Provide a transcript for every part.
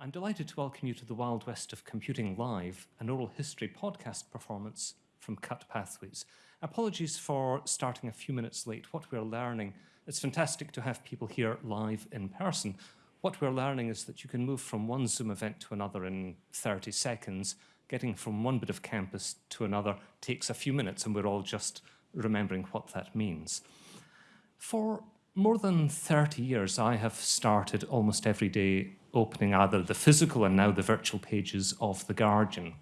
I'm delighted to welcome you to the Wild West of Computing Live, an oral history podcast performance from Cut Pathways. Apologies for starting a few minutes late. What we're learning, it's fantastic to have people here live in person. What we're learning is that you can move from one Zoom event to another in 30 seconds. Getting from one bit of campus to another takes a few minutes, and we're all just remembering what that means. For more than 30 years, I have started almost every day opening either the physical and now the virtual pages of The Guardian.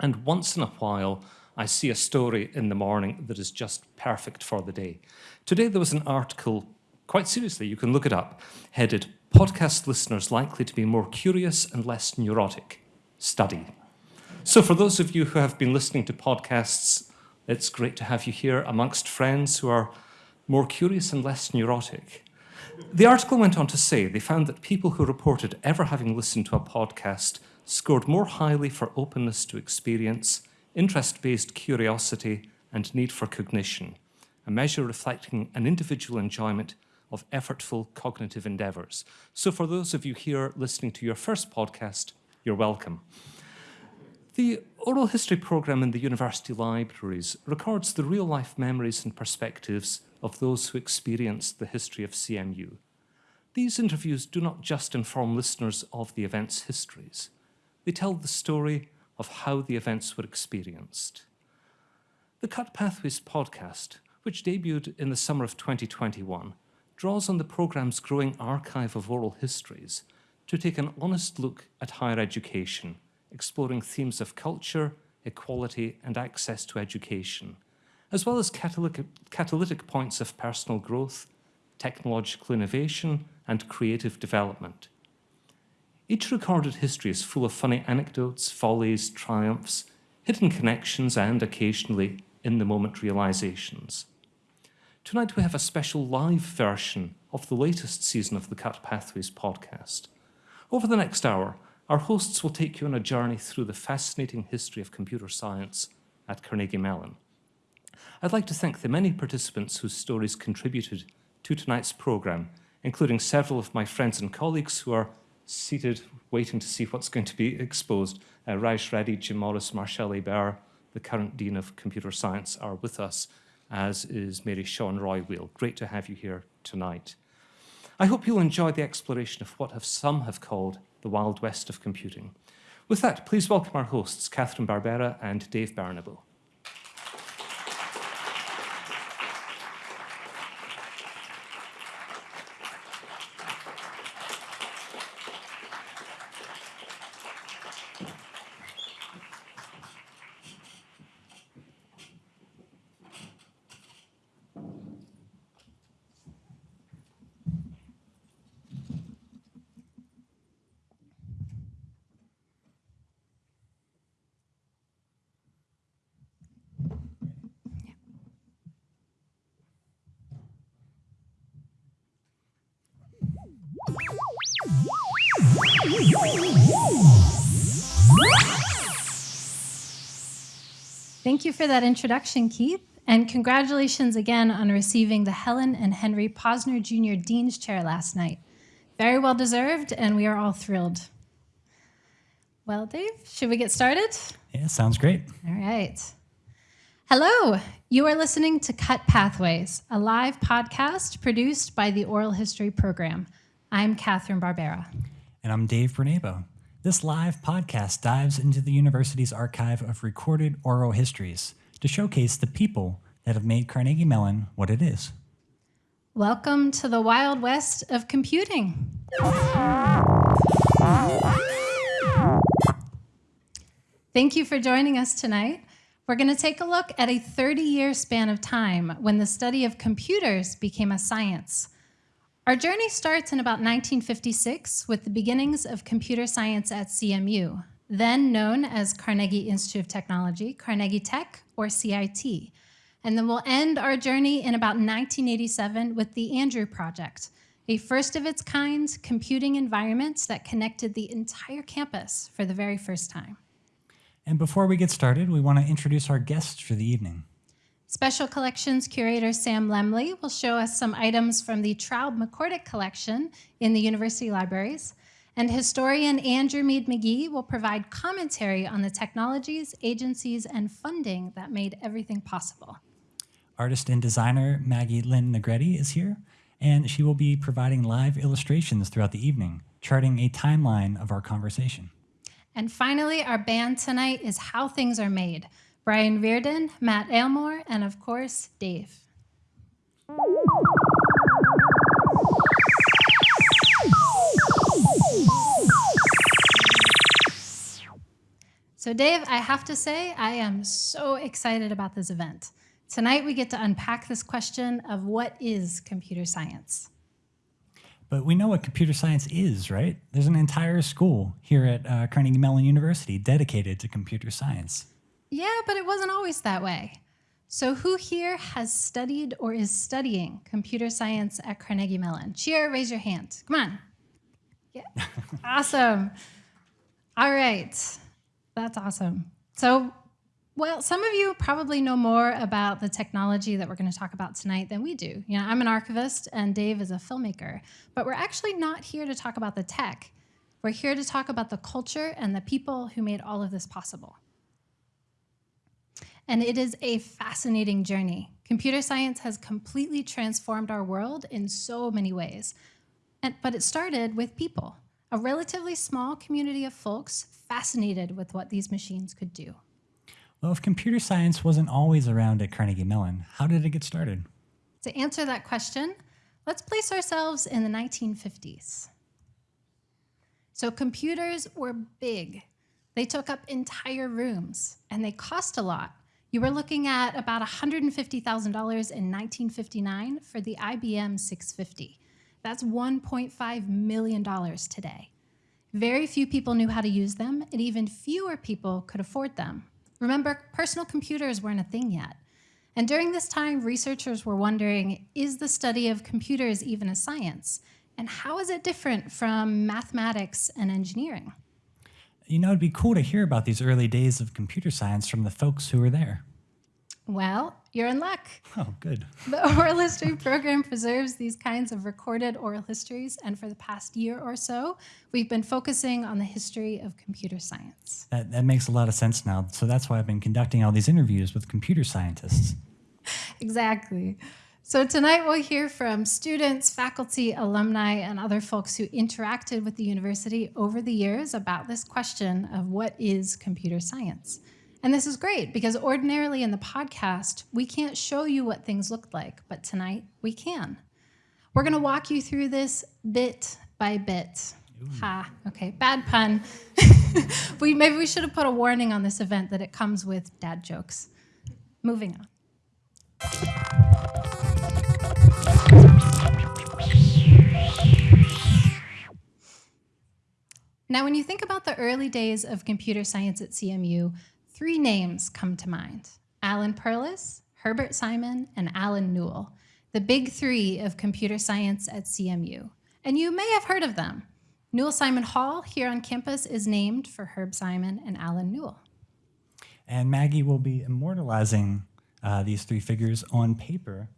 And once in a while, I see a story in the morning that is just perfect for the day. Today, there was an article, quite seriously, you can look it up, headed Podcast Listeners Likely to be More Curious and Less Neurotic. Study. So, for those of you who have been listening to podcasts, it's great to have you here amongst friends who are more curious and less neurotic. The article went on to say they found that people who reported ever having listened to a podcast scored more highly for openness to experience, interest based curiosity, and need for cognition, a measure reflecting an individual enjoyment of effortful cognitive endeavours. So, for those of you here listening to your first podcast, you're welcome. The oral history programme in the university libraries records the real life memories and perspectives of those who experienced the history of CMU. These interviews do not just inform listeners of the event's histories, they tell the story of how the events were experienced. The Cut Pathways podcast, which debuted in the summer of 2021, draws on the programme's growing archive of oral histories to take an honest look at higher education, exploring themes of culture, equality, and access to education, as well as catalytic, catalytic points of personal growth, technological innovation, and creative development. Each recorded history is full of funny anecdotes, follies, triumphs, hidden connections, and occasionally in the moment realizations. Tonight we have a special live version of the latest season of the Cut Pathways podcast. Over the next hour, our hosts will take you on a journey through the fascinating history of computer science at Carnegie Mellon. I'd like to thank the many participants whose stories contributed to tonight's programme, including several of my friends and colleagues who are seated waiting to see what's going to be exposed. Uh, Raj Reddy, Jim Morris, Martial Hebert, the current Dean of Computer Science, are with us, as is Mary Sean Roy Wheel. Great to have you here tonight. I hope you'll enjoy the exploration of what have some have called the Wild West of computing. With that, please welcome our hosts, Catherine Barbera and Dave Bernabo. Thank you for that introduction, Keith. And congratulations again on receiving the Helen and Henry Posner Jr. Dean's Chair last night. Very well deserved, and we are all thrilled. Well, Dave, should we get started? Yeah, sounds great. All right. Hello, you are listening to Cut Pathways, a live podcast produced by the Oral History Program. I'm Catherine Barbera. And I'm Dave Bernabo. This live podcast dives into the university's archive of recorded oral histories to showcase the people that have made Carnegie Mellon what it is. Welcome to the Wild West of computing. Thank you for joining us tonight. We're going to take a look at a 30 year span of time when the study of computers became a science. Our journey starts in about 1956 with the beginnings of computer science at CMU, then known as Carnegie Institute of Technology, Carnegie Tech, or CIT. And then we'll end our journey in about 1987 with the Andrew Project, a first of its kind computing environment that connected the entire campus for the very first time. And before we get started, we want to introduce our guests for the evening. Special Collections curator Sam Lemley will show us some items from the Traub McCorduck collection in the university libraries. And historian Andrew Meade McGee will provide commentary on the technologies, agencies, and funding that made everything possible. Artist and designer Maggie Lynn Negretti is here, and she will be providing live illustrations throughout the evening, charting a timeline of our conversation. And finally, our band tonight is How Things Are Made. Brian Reardon, Matt Aylmore, and of course, Dave. So, Dave, I have to say, I am so excited about this event. Tonight, we get to unpack this question of what is computer science? But we know what computer science is, right? There's an entire school here at uh, Carnegie Mellon University dedicated to computer science. Yeah, but it wasn't always that way. So, who here has studied or is studying computer science at Carnegie Mellon? Cheer, raise your hand. Come on. Yeah. awesome. All right. That's awesome. So, well, some of you probably know more about the technology that we're going to talk about tonight than we do. You know, I'm an archivist and Dave is a filmmaker, but we're actually not here to talk about the tech. We're here to talk about the culture and the people who made all of this possible. And it is a fascinating journey. Computer science has completely transformed our world in so many ways. And, but it started with people, a relatively small community of folks fascinated with what these machines could do. Well, if computer science wasn't always around at Carnegie Mellon, how did it get started? To answer that question, let's place ourselves in the 1950s. So computers were big. They took up entire rooms and they cost a lot. You were looking at about $150,000 in 1959 for the IBM 650. That's $1.5 million today. Very few people knew how to use them, and even fewer people could afford them. Remember, personal computers weren't a thing yet. And during this time, researchers were wondering, is the study of computers even a science? And how is it different from mathematics and engineering? You know, it'd be cool to hear about these early days of computer science from the folks who were there. Well, you're in luck. Oh, good. The oral history program preserves these kinds of recorded oral histories, and for the past year or so, we've been focusing on the history of computer science. That, that makes a lot of sense now. So that's why I've been conducting all these interviews with computer scientists. exactly. So tonight we'll hear from students, faculty, alumni, and other folks who interacted with the university over the years about this question of what is computer science. And this is great because ordinarily in the podcast, we can't show you what things looked like, but tonight we can. We're going to walk you through this bit by bit. Ooh. Ha, okay, bad pun. we maybe we should have put a warning on this event that it comes with dad jokes. Moving on. Now, when you think about the early days of computer science at CMU, Three names come to mind Alan Perlis, Herbert Simon, and Allen Newell, the big three of computer science at CMU. And you may have heard of them. Newell Simon Hall here on campus is named for Herb Simon and Allen Newell. And Maggie will be immortalizing uh, these three figures on paper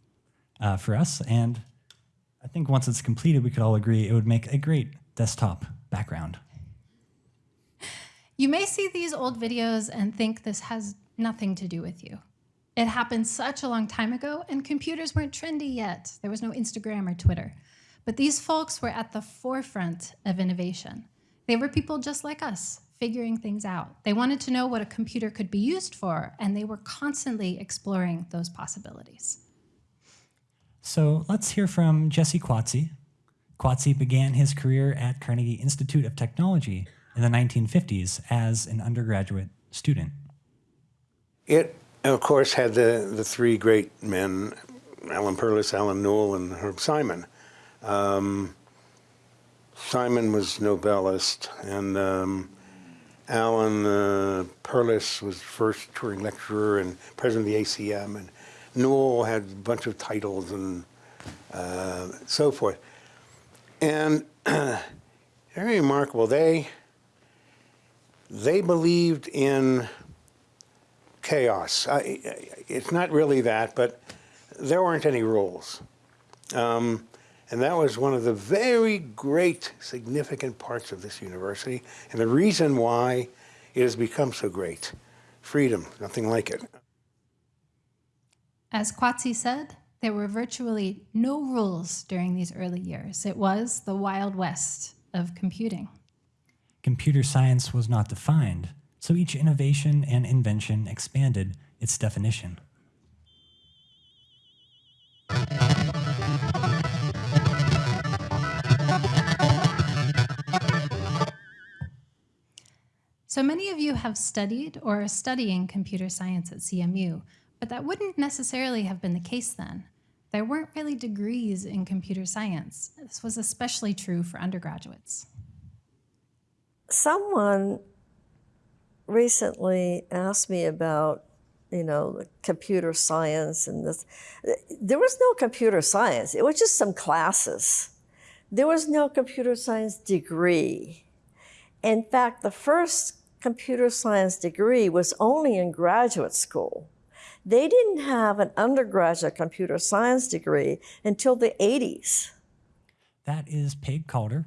uh, for us. And I think once it's completed, we could all agree it would make a great desktop background. You may see these old videos and think this has nothing to do with you. It happened such a long time ago, and computers weren't trendy yet. There was no Instagram or Twitter. But these folks were at the forefront of innovation. They were people just like us, figuring things out. They wanted to know what a computer could be used for, and they were constantly exploring those possibilities. So let's hear from Jesse Quatse. Quatse began his career at Carnegie Institute of Technology, in the 1950s as an undergraduate student? It, of course, had the, the three great men, Alan Perlis, Allen Newell, and Herb Simon. Um, Simon was Nobelist, and um, Alan uh, Perlis was first Turing lecturer and president of the ACM, and Newell had a bunch of titles and uh, so forth. And very remarkable. They they believed in chaos. it's not really that, but there weren't any rules. Um, And that was one of the very great, significant parts of this university, and the reason why it has become so great. Freedom, nothing like it. As Quatse said, there were virtually no rules during these early years. It was the Wild West of computing. Computer science was not defined, so each innovation and invention expanded its definition. So many of you have studied or are studying computer science at CMU, but that wouldn't necessarily have been the case then. There weren't really degrees in computer science. This was especially true for undergraduates. Someone recently asked me about, you know, computer science and this. There was no computer science. It was just some classes. There was no computer science degree. In fact, the first computer science degree was only in graduate school. They didn't have an undergraduate computer science degree until the 80s. That is Peg Calder.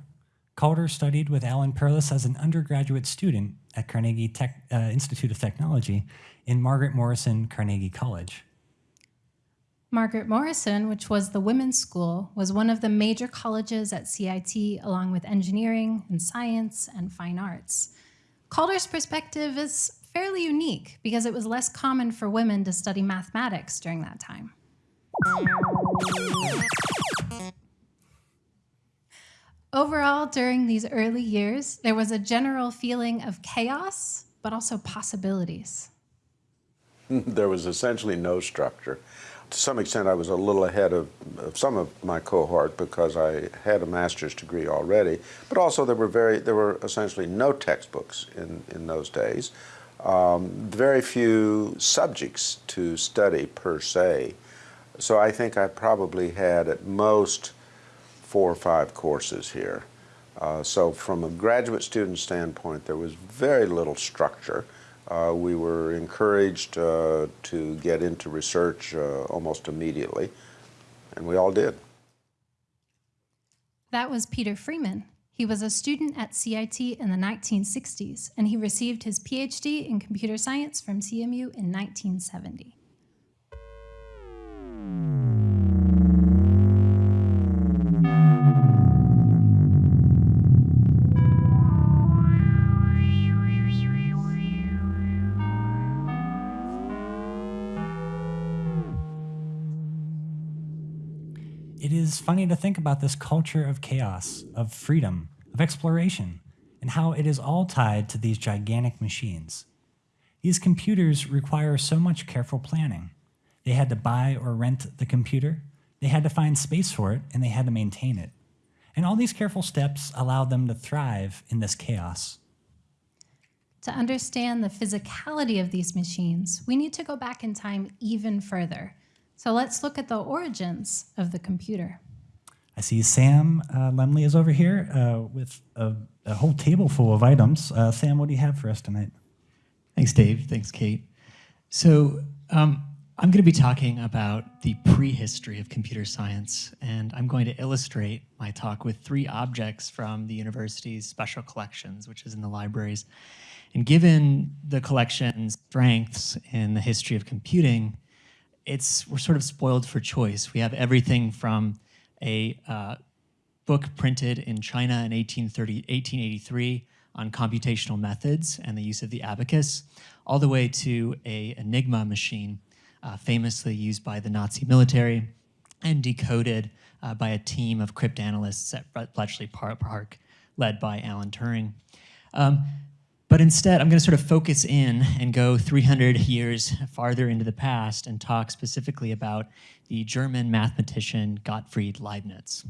Calder studied with Alan Perlis as an undergraduate student at Carnegie Tech, uh, Institute of Technology in Margaret Morrison Carnegie College. Margaret Morrison, which was the women's school, was one of the major colleges at CIT, along with engineering and science and fine arts. Calder's perspective is fairly unique because it was less common for women to study mathematics during that time. Overall, during these early years, there was a general feeling of chaos, but also possibilities. there was essentially no structure. To some extent, I was a little ahead of, of, some of my cohort because I had a master's degree already, but also there were very there were essentially no textbooks in, in those days, um, very few subjects to study per se. So I think I probably had at most four or five courses here. Uh, so from a graduate student standpoint, there was very little structure. Uh, we were encouraged uh, to get into research uh, almost immediately, and we all did. That was Peter Freeman. He was a student at CIT in the 1960s, and he received his PhD in computer science from CMU in 1970. It is funny to think about this culture of chaos, of freedom, of exploration, and how it is all tied to these gigantic machines. These computers require so much careful planning. They had to buy or rent the computer, they had to find space for it, and they had to maintain it. And all these careful steps allowed them to thrive in this chaos. To understand the physicality of these machines, we need to go back in time even further so let's look at the origins of the computer. I see Sam uh, Lemley is over here uh, with a, a, whole table full of items. Uh, Sam, what do you have for us tonight? Thanks, Dave. Thanks, Kate. So um, I'm going to be talking about the prehistory of computer science, and I'm going to illustrate my talk with three objects from the university's special collections, which is in the libraries. And given the collection's strengths in the history of computing, it's we're sort of spoiled for choice. We have everything from a uh, book printed in China in 1830, 1883 on computational methods and the use of the abacus, all the way to a Enigma machine, uh, famously used by the Nazi military and decoded uh, by a team of cryptanalysts at Bletchley Park, led by Alan Turing. Um, but instead, I'm going to sort of focus in and go 300 years farther into the past and talk specifically about the German mathematician Gottfried Leibniz.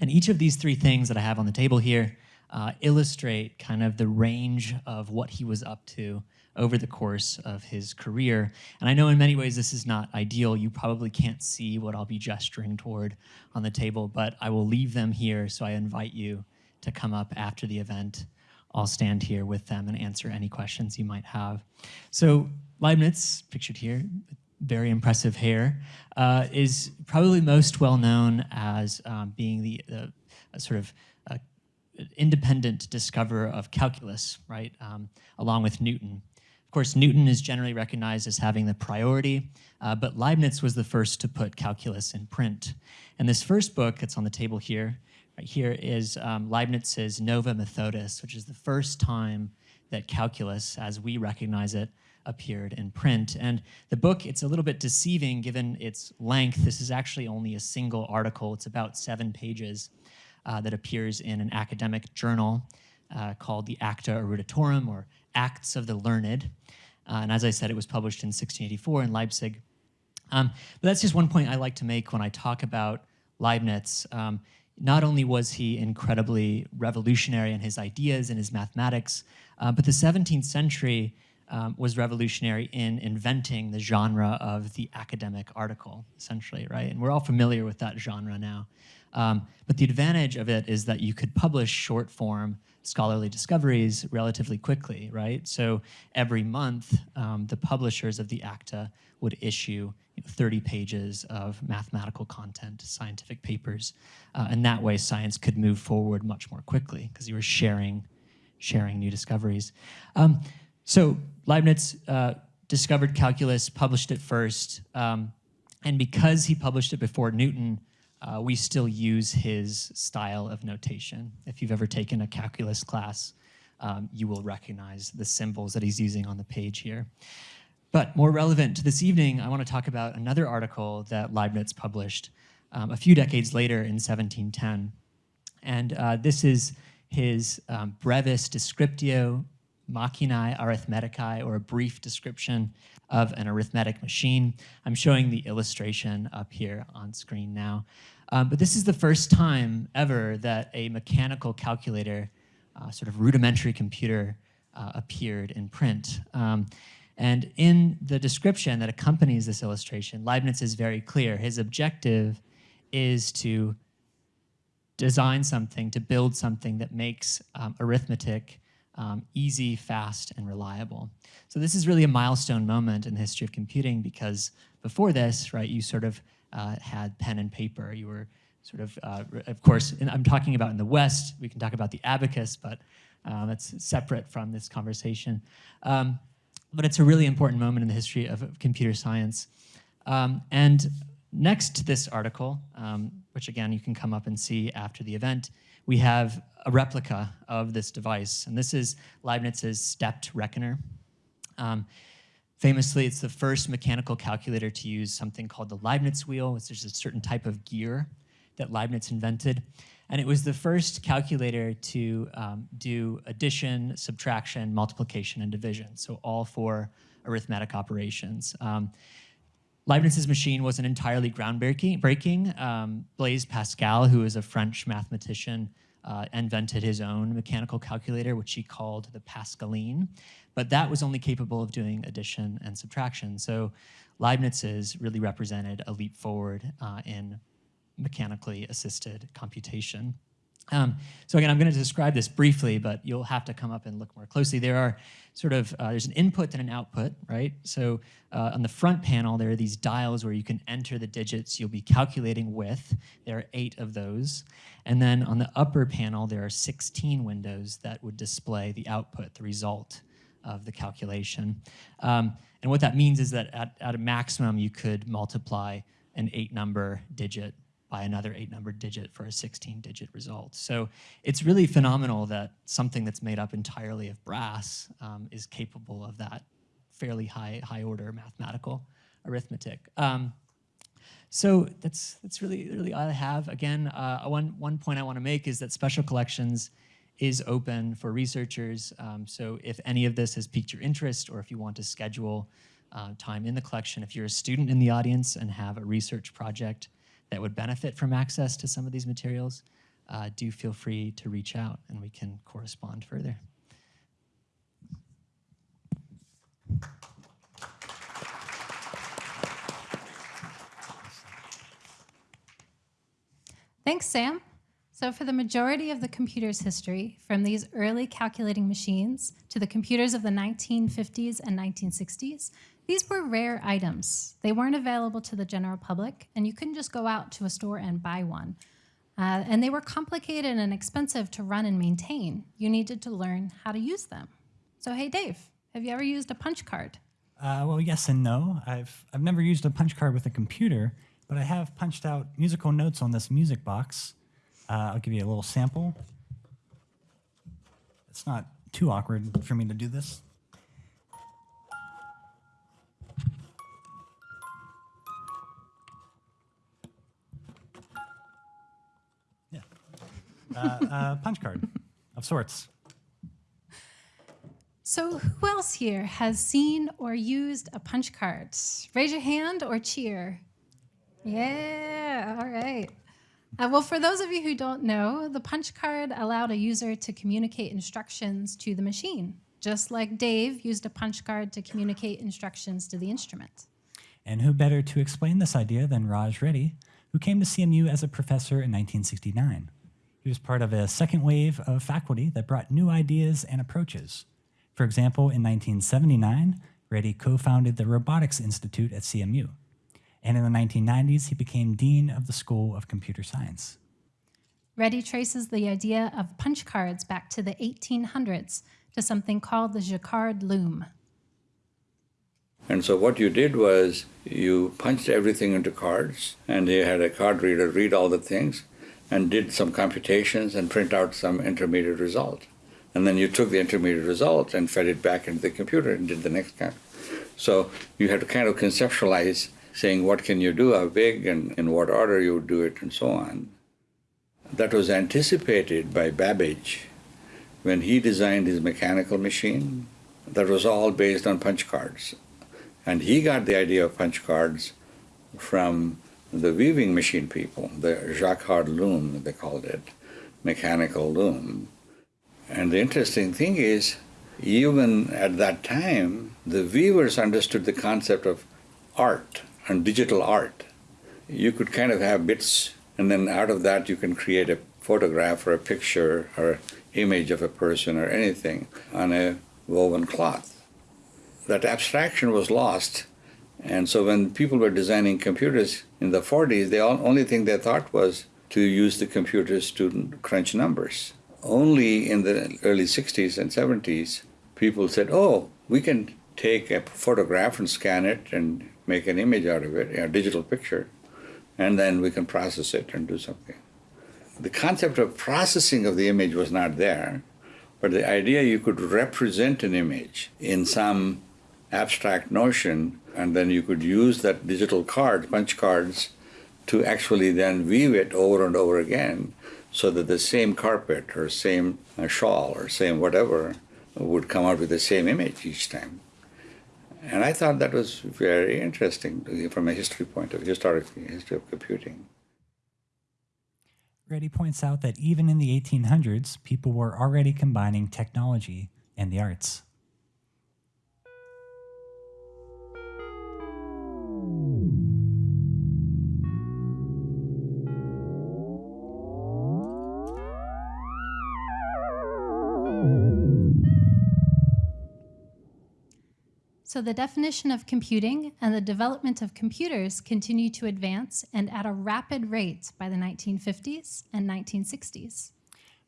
And each of these three things that I have on the table here uh, illustrate kind of the range of what he was up to over the course of his career. And I know in many ways this is not ideal. You probably can't see what I'll be gesturing toward on the table, but I will leave them here, so I invite you to come up after the event I'll stand here with them and answer any questions you might have. So Leibniz, pictured here, very impressive hair, uh, is probably most well known as um, being the, sort of uh, independent discoverer of calculus, right, um, along with Newton. Of course, Newton is generally recognized as having the priority, uh, but Leibniz was the first to put calculus in print. And this first book that's on the table here, here, is um, Leibniz's Nova Methodus, which is the first time that calculus, as we recognize it, appeared in print. And the book, it's a little bit deceiving given its length. This is actually only a single article. It's about seven pages uh, that appears in an academic journal uh, called the Acta Eruditorum, or Acts of the Learned. Uh, and as I said, it was published in 1684 in Leipzig. Um, but that's just one point I like to make when I talk about Leibniz. Um, not only was he incredibly revolutionary in his ideas and his mathematics, uh, but the 17th century um, was revolutionary in inventing the genre of the academic article, essentially, right? And we're all familiar with that genre now. Um, but the advantage of it is that you could publish short form scholarly discoveries relatively quickly, right? So every month, um, the publishers of the ACTA would issue you know, 30 pages of mathematical content, scientific papers, uh, and that way science could move forward much more quickly because you were sharing, sharing new discoveries. Um, so Leibniz uh, discovered calculus, published it first, um, and because he published it before Newton, uh, we still use his style of notation. If you've ever taken a calculus class, um, you will recognize the symbols that he's using on the page here. But more relevant to this evening, I want to talk about another article that Leibniz published um, a few decades later in 1710. And uh, this is his um, Brevis Descriptio Machinae Arithmeticae, or a brief description of an arithmetic machine. I'm showing the illustration up here on screen now. Um, but this is the first time ever that a mechanical calculator, uh, sort of rudimentary computer, uh, appeared in print. Um, and in the description that accompanies this illustration, Leibniz is very clear. His objective is to design something, to build something that makes um, arithmetic um, easy, fast, and reliable. So this is really a milestone moment in the history of computing because before this, right, you sort of uh, had pen and paper. You were sort of, uh, of course, I'm talking about in the West, we can talk about the abacus, but um, that's separate from this conversation. Um, but it's a really important moment in the history of, of computer science. Um, and next to this article, um, which again, you can come up and see after the event, we have a replica of this device. And this is Leibniz's stepped reckoner. Um, famously, it's the first mechanical calculator to use something called the Leibniz wheel, which is a certain type of gear that Leibniz invented. And it was the first calculator to um, do addition, subtraction, multiplication, and division. So all four arithmetic operations. Um, Leibniz's machine wasn't entirely groundbreaking. Um, Blaise Pascal, who is a French mathematician, uh, invented his own mechanical calculator, which he called the Pascaline. But that was only capable of doing addition and subtraction. So Leibniz's really represented a leap forward uh, in mechanically assisted computation. Um, so again, I'm going to describe this briefly, but you'll have to come up and look more closely. There are sort of, uh, there's an input and an output, right? So uh, on the front panel, there are these dials where you can enter the digits you'll be calculating with. There are eight of those. And then on the upper panel, there are 16 windows that would display the output, the result of the calculation. Um, and what that means is that at, at a maximum, you could multiply an eight number digit by another eight number digit for a 16 digit result. So it's really phenomenal that something that's made up entirely of brass um, is capable of that fairly high, high order mathematical arithmetic. Um, so that's, that's really, really all I have. Again, uh, one, one point I want to make is that Special Collections is open for researchers. Um, so if any of this has piqued your interest or if you want to schedule uh, time in the collection, if you're a student in the audience and have a research project that would benefit from access to some of these materials, uh, do feel free to reach out and we can correspond further. Thanks, Sam. So for the majority of the computer's history, from these early calculating machines to the computers of the 1950s and 1960s, These were rare items. They weren't available to the general public, and you couldn't just go out to a store and buy one. Uh, and they were complicated and expensive to run and maintain. You needed to learn how to use them. So, hey, Dave, have you ever used a punch card? Uh, well, yes and no. I've I've never used a punch card with a computer, but I have punched out musical notes on this music box. Uh, I'll give you a little sample. It's not too awkward for me to do this. Uh, uh, punch card of sorts. So, who else here has seen or used a punch card? Raise your hand or cheer. Yeah, all right. Uh, well, for those of you who don't know, the punch card allowed a user to communicate instructions to the machine, just like Dave used a punch card to communicate instructions to the instrument. And who better to explain this idea than Raj Reddy, who came to CMU as a professor in 1969. He was part of a second wave of faculty that brought new ideas and approaches. For example, in 1979, Reddy co-founded the Robotics Institute at CMU. And in the 1990s, he became dean of the School of Computer Science. Reddy traces the idea of punch cards back to the 1800s to something called the Jacquard loom. And so what you did was you punched everything into cards, and you had a card reader read all the things and did some computations and print out some intermediate result. And then you took the intermediate result and fed it back into the computer and did the next kind. So you had to kind of conceptualize saying what can you do, how big, and in what order you would do it, and so on. That was anticipated by Babbage when he designed his mechanical machine. That was all based on punch cards. And he got the idea of punch cards from the weaving machine people, the Jacquard loom, they called it, mechanical loom. And the interesting thing is, even at that time, the weavers understood the concept of art and digital art. You could kind of have bits, and then out of that, you can create a photograph or a picture or image of a person or anything on a woven cloth. That abstraction was lost. And so when people were designing computers in the 40s, the only thing they thought was to use the computers to crunch numbers. Only in the early 60s and 70s, people said, oh, we can take a photograph and scan it and make an image out of it, a digital picture, and then we can process it and do something. The concept of processing of the image was not there, but the idea you could represent an image in some abstract notion, and then you could use that digital card, punch cards, to actually then weave it over and over again so that the same carpet or same uh, shawl or same whatever would come out with the same image each time. And I thought that was very interesting from a history point of historic history of computing. Reddy points out that even in the 1800s, people were already combining technology and the arts. So, the definition of computing and the development of computers continue to advance and at a rapid rate by the 1950s and 1960s.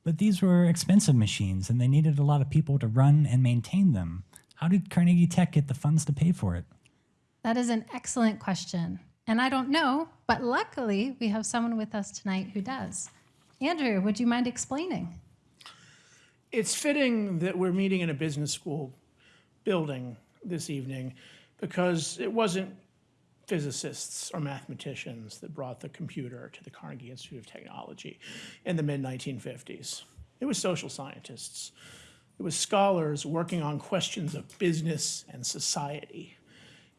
But these were expensive machines and they needed a lot of people to run and maintain them. How did Carnegie Tech get the funds to pay for it? That is an excellent question. And I don't know, but luckily we have someone with us tonight who does. Andrew, would you mind explaining? It's fitting that we're meeting in a business school building this evening because it wasn't physicists or mathematicians that brought the computer to the Carnegie Institute of Technology in the mid 1950s. It was social scientists. It was scholars working on questions of business and society.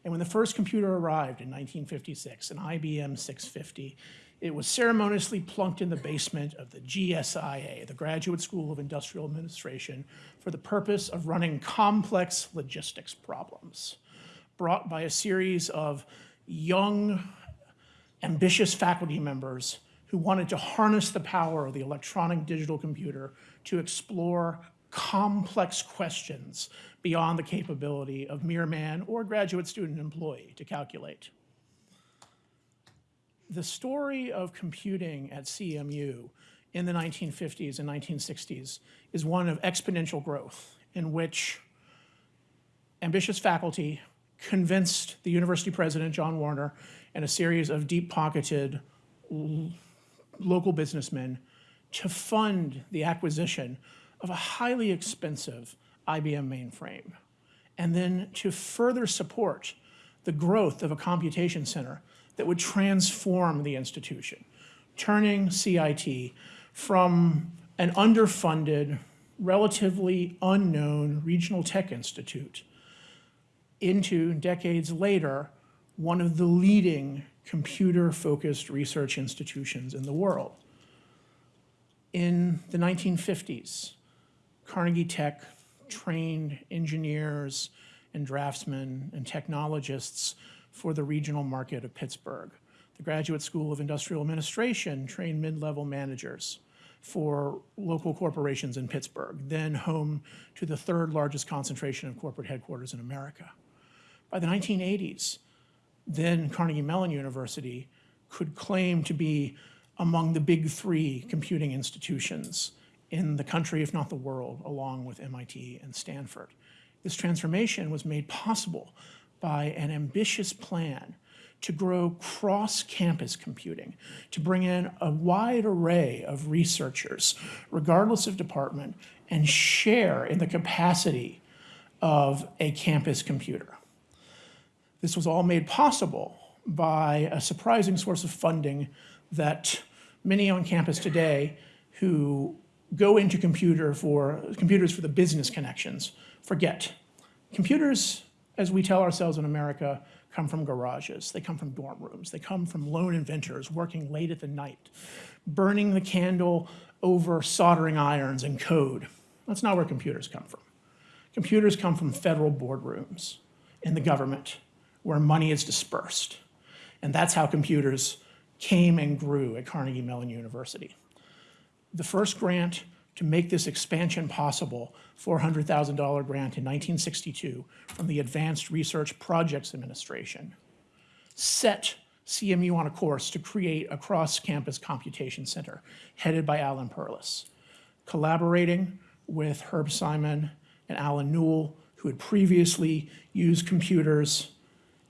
And when the first computer arrived in 1956, an IBM 650, it was ceremoniously plunked in the basement of the GSIA, the Graduate School of Industrial Administration, for the purpose of running complex logistics problems brought by a series of young, ambitious faculty members who wanted to harness the power of the electronic digital computer to explore complex questions beyond the capability of mere man or graduate student employee to calculate. The story of computing at CMU in the 1950s and 1960s is one of exponential growth in which ambitious faculty convinced the university president, John Warner, and a series of deep-pocketed local businessmen to fund the acquisition of a highly expensive IBM mainframe, and then to further support the growth of a computation center that would transform the institution, turning CIT from an underfunded, relatively unknown regional tech institute into, decades later, one of the leading computer-focused research institutions in the world. In the 1950s, Carnegie Tech trained engineers and draftsmen and technologists for the regional market of Pittsburgh. The Graduate School of Industrial Administration trained mid-level managers for local corporations in Pittsburgh, then home to the third largest concentration of corporate headquarters in America. By the 1980s, then Carnegie Mellon University could claim to be among the big three computing institutions in the country, if not the world, along with MIT and Stanford. This transformation was made possible by an ambitious plan to grow cross-campus computing, to bring in a wide array of researchers, regardless of department, and share in the capacity of a campus computer. This was all made possible by a surprising source of funding that many on campus today who go into computer for, computers for the business connections forget. Computers, as we tell ourselves in America, come from garages, they come from dorm rooms, they come from lone inventors working late at the night, burning the candle over soldering irons and code. That's not where computers come from. Computers come from federal boardrooms in the government where money is dispersed. And that's how computers came and grew at Carnegie Mellon University. The first grant to make this expansion possible, $400,000 grant in 1962 from the Advanced Research Projects Administration, set CMU on a course to create a cross-campus computation center headed by Alan Perlis, collaborating with Herb Simon and Allen Newell, who had previously used computers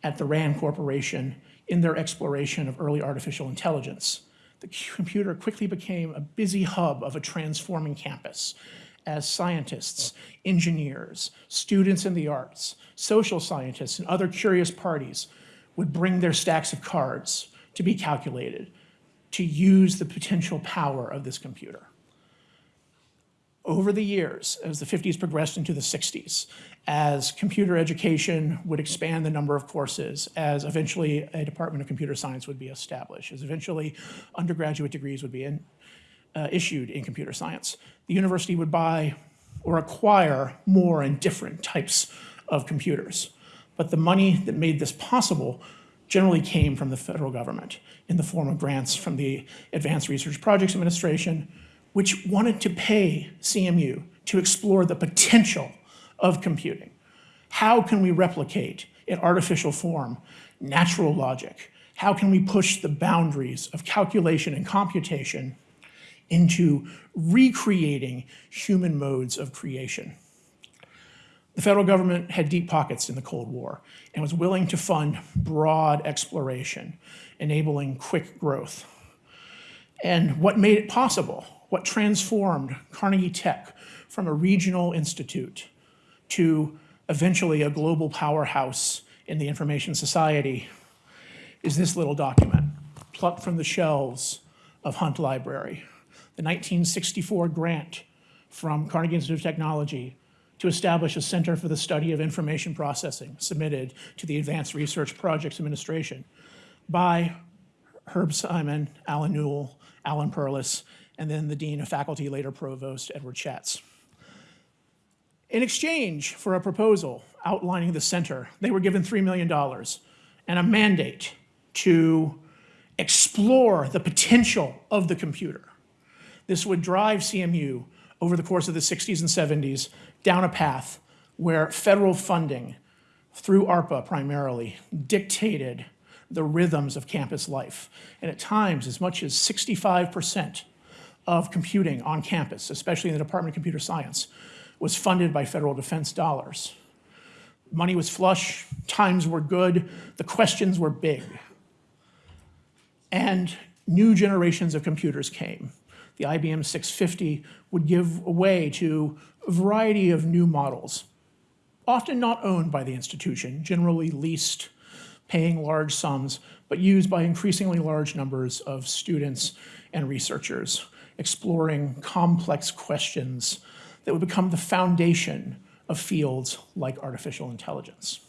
at the RAND Corporation in their exploration of early artificial intelligence. The computer quickly became a busy hub of a transforming campus as scientists, engineers, students in the arts, social scientists, and other curious parties would bring their stacks of cards to be calculated to use the potential power of this computer. Over the years, as the 50s progressed into the 60s, as computer education would expand the number of courses, as eventually a Department of Computer Science would be established, as eventually undergraduate degrees would be in, uh, issued in computer science. The university would buy or acquire more and different types of computers. But the money that made this possible generally came from the federal government in the form of grants from the Advanced Research Projects Administration, which wanted to pay CMU to explore the potential of computing. How can we replicate in artificial form natural logic? How can we push the boundaries of calculation and computation into recreating human modes of creation? The federal government had deep pockets in the Cold War and was willing to fund broad exploration, enabling quick growth. And what made it possible, what transformed Carnegie Tech from a regional institute to eventually a global powerhouse in the information society is this little document, plucked from the shelves of Hunt Library, the 1964 grant from Carnegie Institute of Technology to establish a Center for the Study of Information Processing submitted to the Advanced Research Projects Administration by Herb Simon, Allen Newell, Alan Perlis, and then the Dean of Faculty, later Provost, Edward Schatz. In exchange for a proposal outlining the center, they were given $3 million and a mandate to explore the potential of the computer. This would drive CMU over the course of the 60s and 70s down a path where federal funding, through ARPA primarily, dictated the rhythms of campus life. And at times, as much as 65% of computing on campus, especially in the Department of Computer Science, was funded by federal defense dollars. Money was flush, times were good, the questions were big. And new generations of computers came. The IBM 650 would give way to a variety of new models, often not owned by the institution, generally leased, paying large sums, but used by increasingly large numbers of students and researchers, exploring complex questions that would become the foundation of fields like artificial intelligence.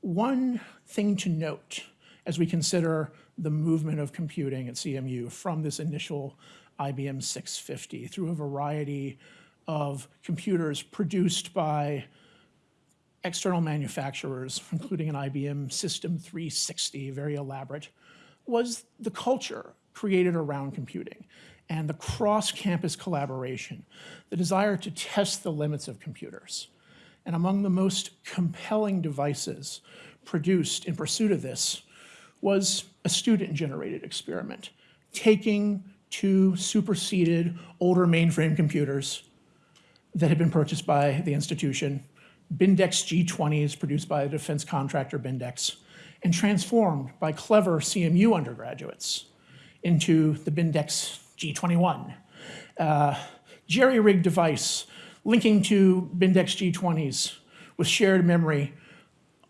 One thing to note as we consider the movement of computing at CMU from this initial IBM 650 through a variety of computers produced by external manufacturers, including an IBM System 360, very elaborate, was the culture created around computing and the cross-campus collaboration, the desire to test the limits of computers. And among the most compelling devices produced in pursuit of this was a student-generated experiment, taking two superseded older mainframe computers that had been purchased by the institution, Bendix G20s produced by the defense contractor Bendix, and transformed by clever CMU undergraduates into the Bendix G21. Uh, jerry-rigged device linking to Bendix G20s with shared memory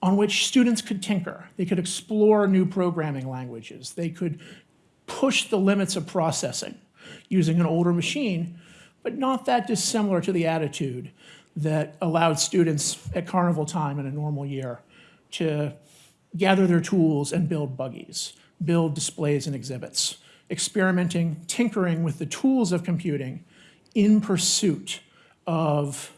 on which students could tinker. They could explore new programming languages. They could push the limits of processing using an older machine, but not that dissimilar to the attitude that allowed students at carnival time in a normal year to gather their tools and build buggies, build displays and exhibits, experimenting, tinkering with the tools of computing in pursuit of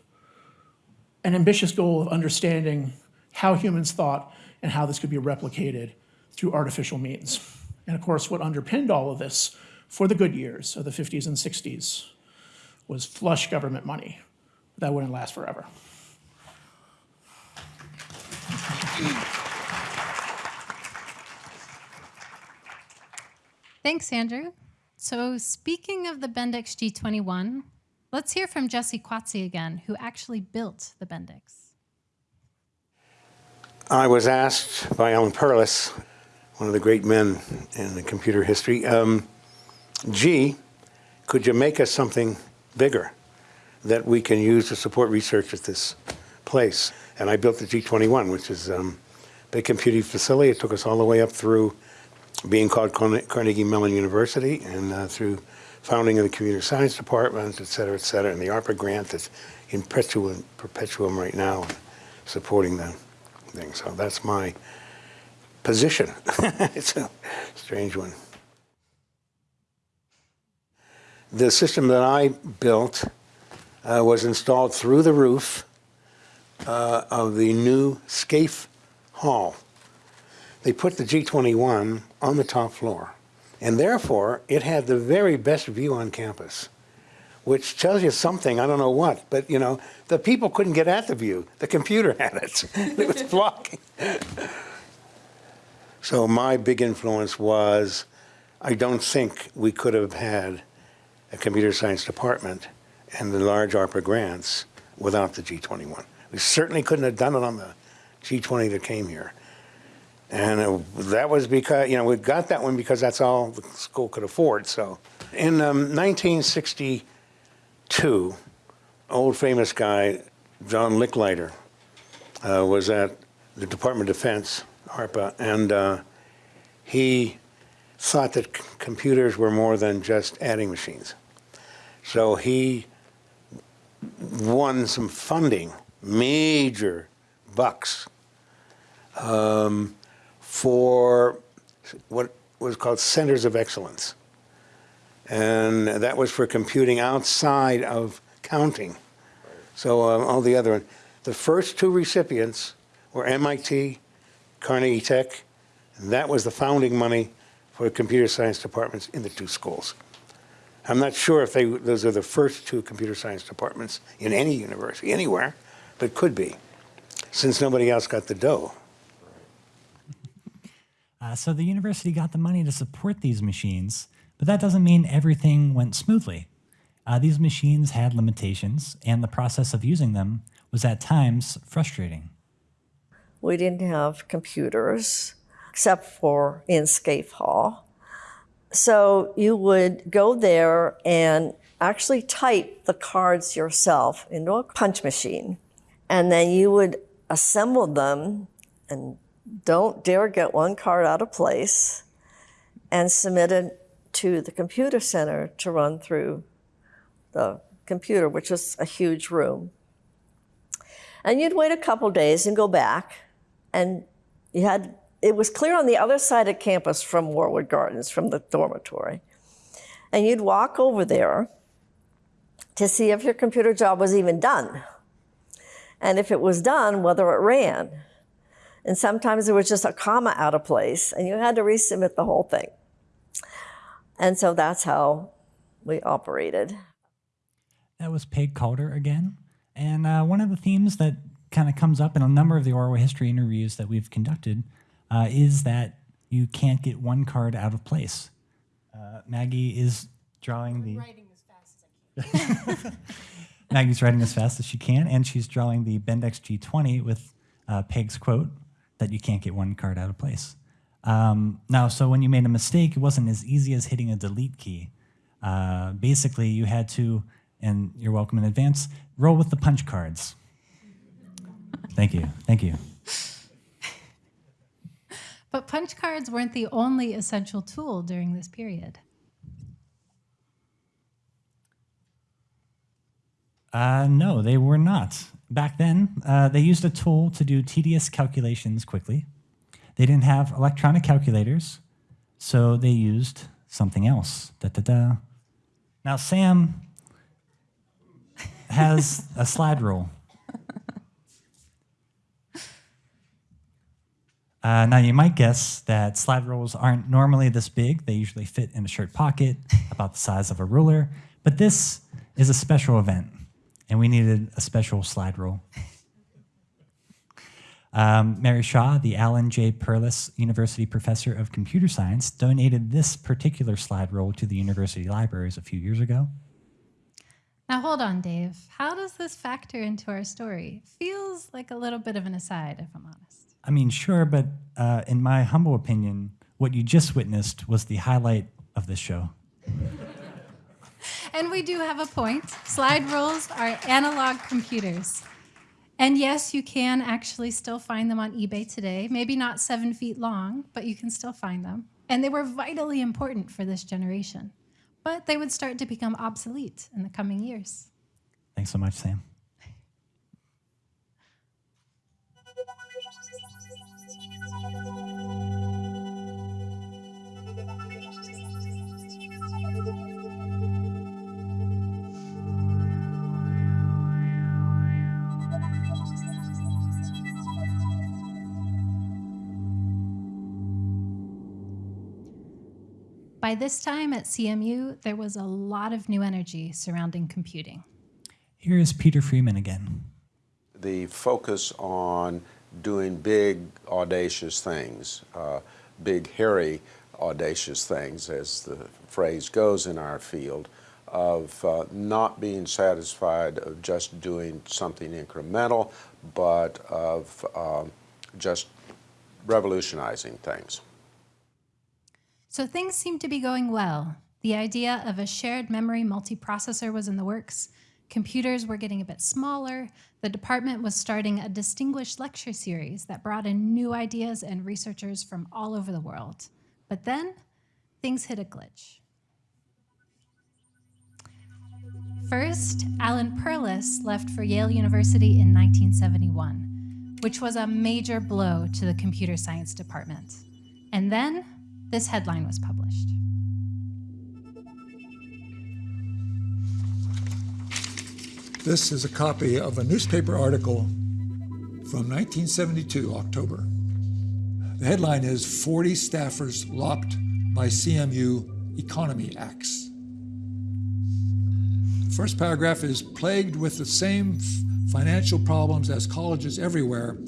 an ambitious goal of understanding how humans thought and how this could be replicated through artificial means. And of course, what underpinned all of this for the good years of the 50s and 60s was flush government money. That wouldn't last forever. Thanks, Andrew. So speaking of the Bendix G21, let's hear from Jesse Quatse again, who actually built the Bendix. I was asked by Alan Perlis, one of the great men in the computer history, um, gee, could you make us something bigger that we can use to support research at this place? And I built the G21, which is um, a big computing facility. It took us all the way up through being called Carnegie Mellon University and uh, through founding of the computer science department, et cetera, et cetera, and the ARPA grant that's in perpetuum, perpetuum right now supporting the thing. So that's my position. it's a strange one. The system that I built uh, was installed through the roof uh, of the new Scaife Hall they put the G21 on the top floor. And therefore, it had the very best view on campus, which tells you something, I don't know what, but you know, the people couldn't get at the view. The computer had it. it was blocking. so my big influence was, I don't think we could have had a computer science department and the large ARPA grants without the G21. We certainly couldn't have done it on the G20 that came here. And uh, that was because, you know, we got that one because that's all the school could afford. So in um, 1962, old famous guy, John Licklider, uh, was at the Department of Defense, ARPA, and uh, he thought that computers were more than just adding machines. So he won some funding, major bucks, um, for what was called centers of excellence. And that was for computing outside of counting. So um, all the other, one. the first two recipients were MIT, Carnegie Tech, and that was the founding money for computer science departments in the two schools. I'm not sure if they, those are the first two computer science departments in any university, anywhere, but could be, since nobody else got the dough. Uh, so the university got the money to support these machines, but that doesn't mean everything went smoothly. Uh, these machines had limitations, and the process of using them was at times frustrating. We didn't have computers except for in Scaife Hall. So you would go there and actually type the cards yourself into a punch machine. And then you would assemble them and don't dare get one card out of place and submit it to the computer center to run through the computer, which is a huge room. And you'd wait a couple days and go back, and you had it was clear on the other side of campus from Morewood Gardens, from the dormitory. And you'd walk over there to see if your computer job was even done. And if it was done, whether it ran. And sometimes there was just a comma out of place, and you had to resubmit the whole thing. And so that's how we operated. That was Peg Calder again. And uh, one of the themes that kind of comes up in a number of the oral history interviews that we've conducted uh, is that you can't get one card out of place. Uh, Maggie is drawing the. Maggie's writing as fast as she can, and she's drawing the Bendix G20 with uh, Peg's quote that you can't get one card out of place. Um, now, so when you made a mistake, it wasn't as easy as hitting a delete key. Uh, basically, you had to, and you're welcome in advance, roll with the punch cards. Thank you. Thank you. But punch cards weren't the only essential tool during this period. Uh, no, they were not. Back then, uh, they used a tool to do tedious calculations quickly. They didn't have electronic calculators, so they used something else. Da, da, da. Now, Sam has a slide rule. Uh, now, you might guess that slide rules aren't normally this big. They usually fit in a shirt pocket, about the size of a ruler. But this is a special event, and we needed a special slide rule. Um, Mary Shaw, the Alan J. Perlis University Professor of Computer Science, donated this particular slide rule to the university libraries a few years ago. Now, hold on, Dave. How does this factor into our story? Feels like a little bit of an aside, if I'm honest. I mean, sure, but uh, in my humble opinion, what you just witnessed was the highlight of this show. And we do have a point. Slide rules are analog computers. And yes, you can actually still find them on eBay today. Maybe not seven feet long, but you can still find them. And they were vitally important for this generation. But they would start to become obsolete in the coming years. Thanks so much, Sam. By this time at CMU, there was a lot of new energy surrounding computing. Here is Peter Freeman again. The focus on doing big, audacious things, uh, big, hairy, audacious things, as the phrase goes in our field, of uh, not being satisfied of just doing something incremental, but of um, just revolutionizing things. So things seemed to be going well. The idea of a shared memory multiprocessor was in the works. Computers were getting a bit smaller. The department was starting a distinguished lecture series that brought in new ideas and researchers from all over the world. But then things hit a glitch. First, Alan Perlis left for Yale University in 1971, which was a major blow to the computer science department. And then this headline was published. This is a copy of a newspaper article from 1972, October. The headline is 40 Staffers Locked by CMU Economy Acts. First paragraph is plagued with the same financial problems as colleges everywhere.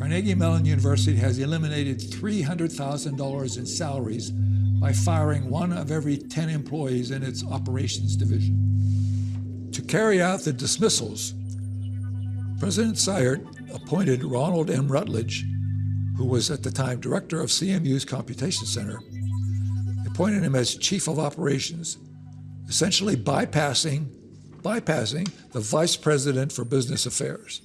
Carnegie Mellon University has eliminated $300,000 in salaries by firing one of every 10 employees in its operations division. To carry out the dismissals, President Cyert appointed Ronald M. Rutledge, who was at the time director of CMU's Computation Center, appointed him as chief of operations, essentially bypassing, bypassing the vice president for business affairs.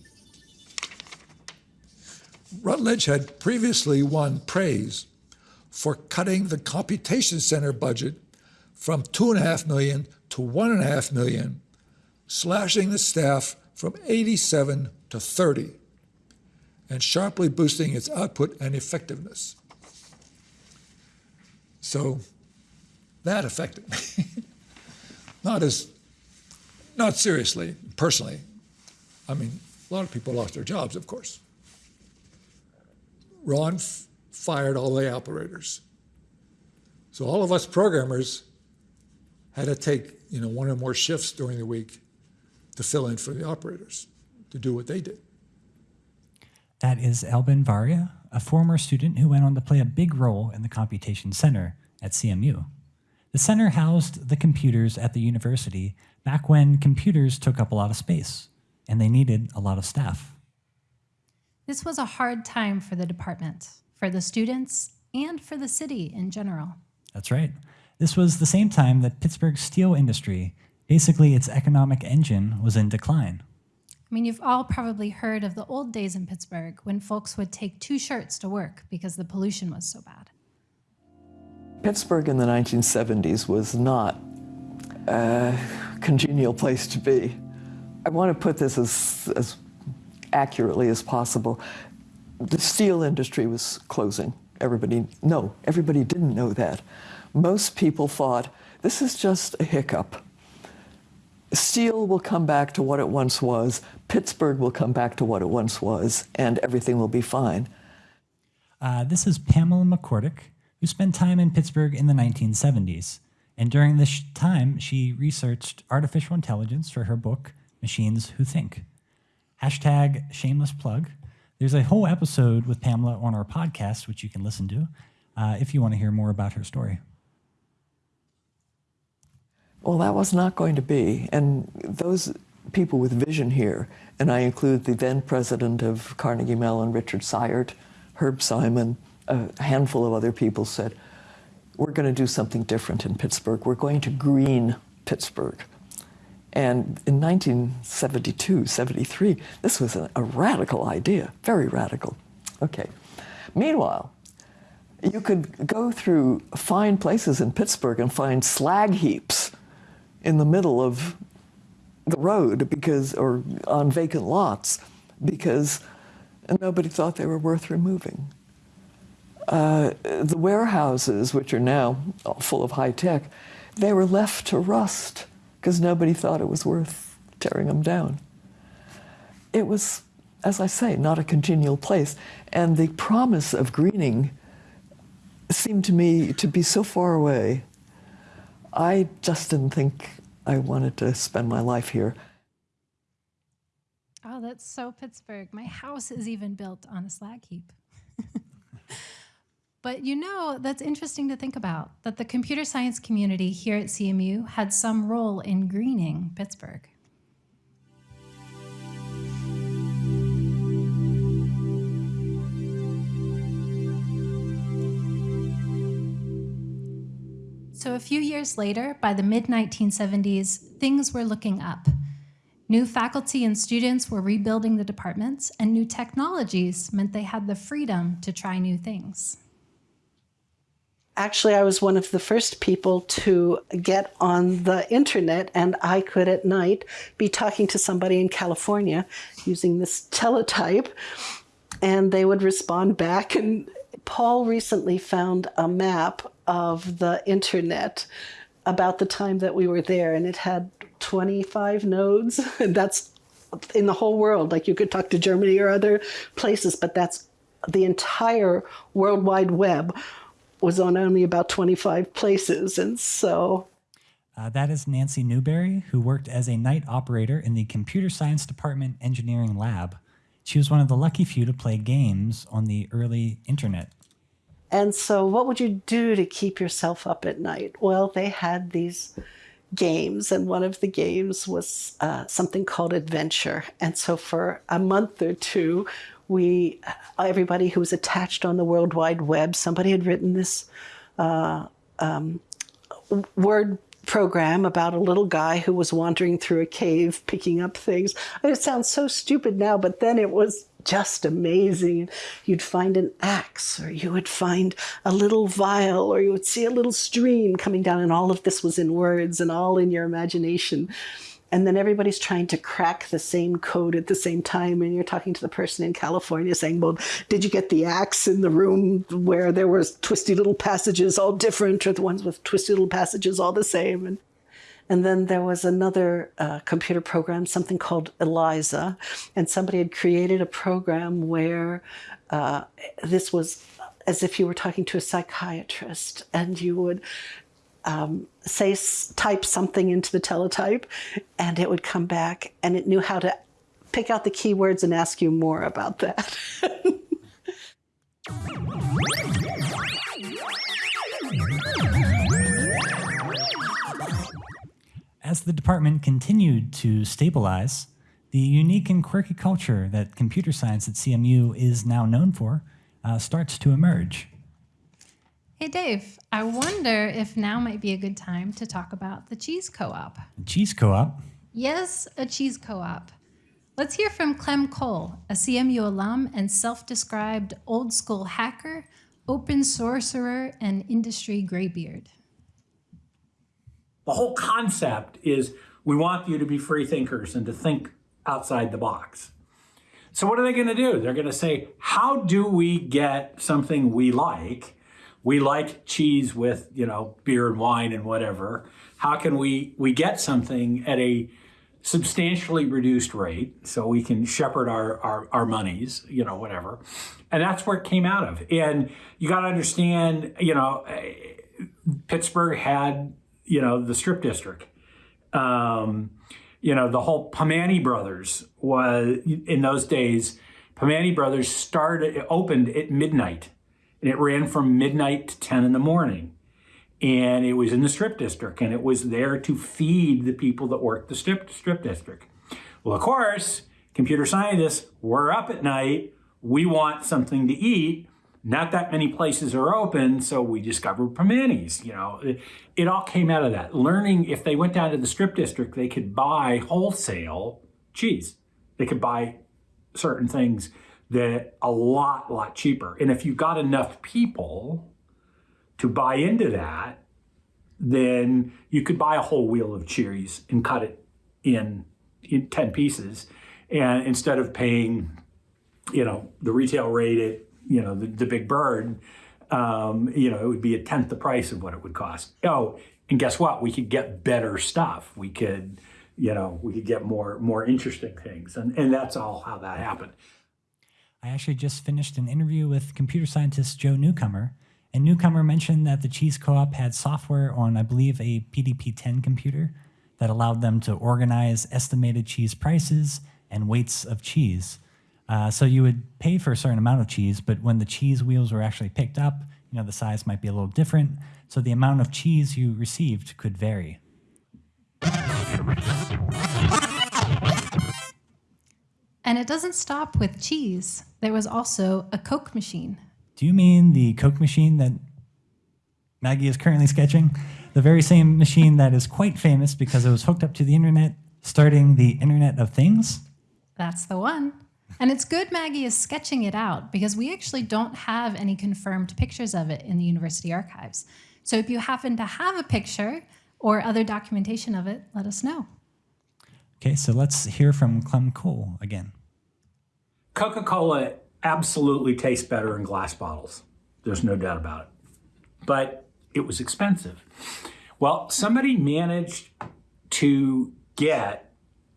Rutledge had previously won praise for cutting the computation center budget from two and a half million to one and a half million, slashing the staff from 87 to 30, and sharply boosting its output and effectiveness. So that affected me. not as, not seriously, personally. I mean, a lot of people lost their jobs, of course. Ron fired all the operators. So all of us programmers had to take, you know, one or more shifts during the week to fill in for the operators, to do what they did. That is Albin Varia, a former student who went on to play a big role in the Computation Center at CMU. The center housed the computers at the university back when computers took up a lot of space, and they needed a lot of staff. This was a hard time for the department, for the students, and for the city in general. That's right. This was the same time that Pittsburgh's steel industry, basically its economic engine, was in decline. I mean, you've all probably heard of the old days in Pittsburgh when folks would take two shirts to work because the pollution was so bad. Pittsburgh in the 1970s was not a congenial place to be. I want to put this as, as accurately as possible. The steel industry was closing. Everybody, no, everybody didn't know that. Most people thought this is just a hiccup. Steel will come back to what it once was, Pittsburgh will come back to what it once was, and everything will be fine. Uh, this is Pamela McCorduck, who spent time in Pittsburgh in the 1970s. And during this time, she researched artificial intelligence for her book, Machines Who Think. Hashtag shameless plug. There's a whole episode with Pamela on our podcast, which you can listen to uh, if you want to hear more about her story. Well, that was not going to be. And those people with vision here, and I include the then president of Carnegie Mellon, Richard Cyert, Herb Simon, a handful of other people said, we're going to do something different in Pittsburgh. We're going to green Pittsburgh. And in 1972, 73, this was a, a radical idea, very radical. Okay. Meanwhile, you could go through fine places in Pittsburgh and find slag heaps in the middle of the road because, or on vacant lots because nobody thought they were worth removing. Uh, the warehouses, which are now full of high tech, they were left to rust because nobody thought it was worth tearing them down. It was, as I say, not a congenial place. And the promise of greening seemed to me to be so far away. I just didn't think I wanted to spend my life here. Oh, that's so Pittsburgh. My house is even built on a slag heap. But you know, that's interesting to think about that the computer science community here at CMU had some role in greening Pittsburgh. So, a few years later, by the mid 1970s, things were looking up. New faculty and students were rebuilding the departments, and new technologies meant they had the freedom to try new things actually, I was one of the first people to get on the internet, and I could at night be talking to somebody in California using this teletype, and they would respond back. And Paul recently found a map of the internet about the time that we were there, and it had 25 nodes, that's in the whole world. Like you could talk to Germany or other places, but that's the entire World Wide Web was on only about 25 places. And so. Uh, that is Nancy Newberry, who worked as a night operator in the Computer Science Department Engineering Lab. She was one of the lucky few to play games on the early internet. And so, what would you do to keep yourself up at night? Well, they had these games, and one of the games was uh, something called Adventure. And so, for a month or two, we, everybody who was attached on the World Wide Web, somebody had written this uh, um, word program about a little guy who was wandering through a cave picking up things. It sounds so stupid now, but then it was just amazing. You'd find an axe, or you would find a little vial, or you would see a little stream coming down, and all of this was in words and all in your imagination. And then everybody's trying to crack the same code at the same time. And you're talking to the person in California saying, Well, did you get the axe in the room where there was twisty little passages all different, or the ones with twisty little passages all the same? And and then there was another uh, computer program, something called ELIZA. And somebody had created a program where uh, this was as if you were talking to a psychiatrist and you would um, say, type something into the teletype and it would come back and it knew how to pick out the keywords and ask you more about that. As the department continued to stabilize, the unique and quirky culture that computer science at CMU is now known for uh, starts to emerge. Hey, Dave, I wonder if now might be a good time to talk about the cheese co op. Cheese co op? Yes, a cheese co op. Let's hear from Clem Cole, a CMU alum and self described old school hacker, open sorcerer, and industry graybeard. The whole concept is we want you to be free thinkers and to think outside the box. So what are they going to do? They're going to say, how do we get something we like? We like cheese with, you know, beer and wine and whatever. How can we we get something at a substantially reduced rate so we can shepherd our, our, our monies, you know, whatever. And that's where it came out of. And you got to understand, you know, Pittsburgh had you know, the strip district. Um, you know, the whole Primanti Brothers was in those days. Primanti Brothers started opened at midnight, and it ran from midnight to ten in the morning, and it was in the strip district, and it was there to feed the people that worked the strip strip district. Well, of course, computer scientists were up at night. We want something to eat not that many places are open, so we discovered Primanti's. You know, it, it, all came out of that. Learning if they went down to the strip district, they could buy wholesale cheese. They could buy certain things that a lot, lot cheaper. And if you got enough people to buy into that, then you could buy a whole wheel of cheese and cut it in, in 10 pieces. And instead of paying, you know, the retail rate at you know, the, the big bird, um, you know, it would be a tenth the price of what it would cost. Oh, and guess what? We could get better stuff. We could, you know, we could get more more interesting things, and and that's all how that happened. I actually just finished an interview with computer scientist Joe Newcomer, and Newcomer mentioned that the Cheese Co-op had software on, I believe, a PDP-10 computer that allowed them to organize estimated cheese prices and weights of cheese. Uh, so you would pay for a certain amount of cheese, but when the cheese wheels were actually picked up, you know, the size might be a little different. So the amount of cheese you received could vary. And it doesn't stop with cheese. There was also a Coke machine. Do you mean the Coke machine that Maggie is currently sketching? The very same machine that is quite famous because it was hooked up to the internet, starting the Internet of Things? That's the one. And it's good Maggie is sketching it out because we actually don't have any confirmed pictures of it in the university archives. So if you happen to have a picture or other documentation of it, let us know. Okay, so let's hear from Clem Cole again. Coca Cola absolutely tastes better in glass bottles. There's no doubt about it. But it was expensive. Well, somebody managed to get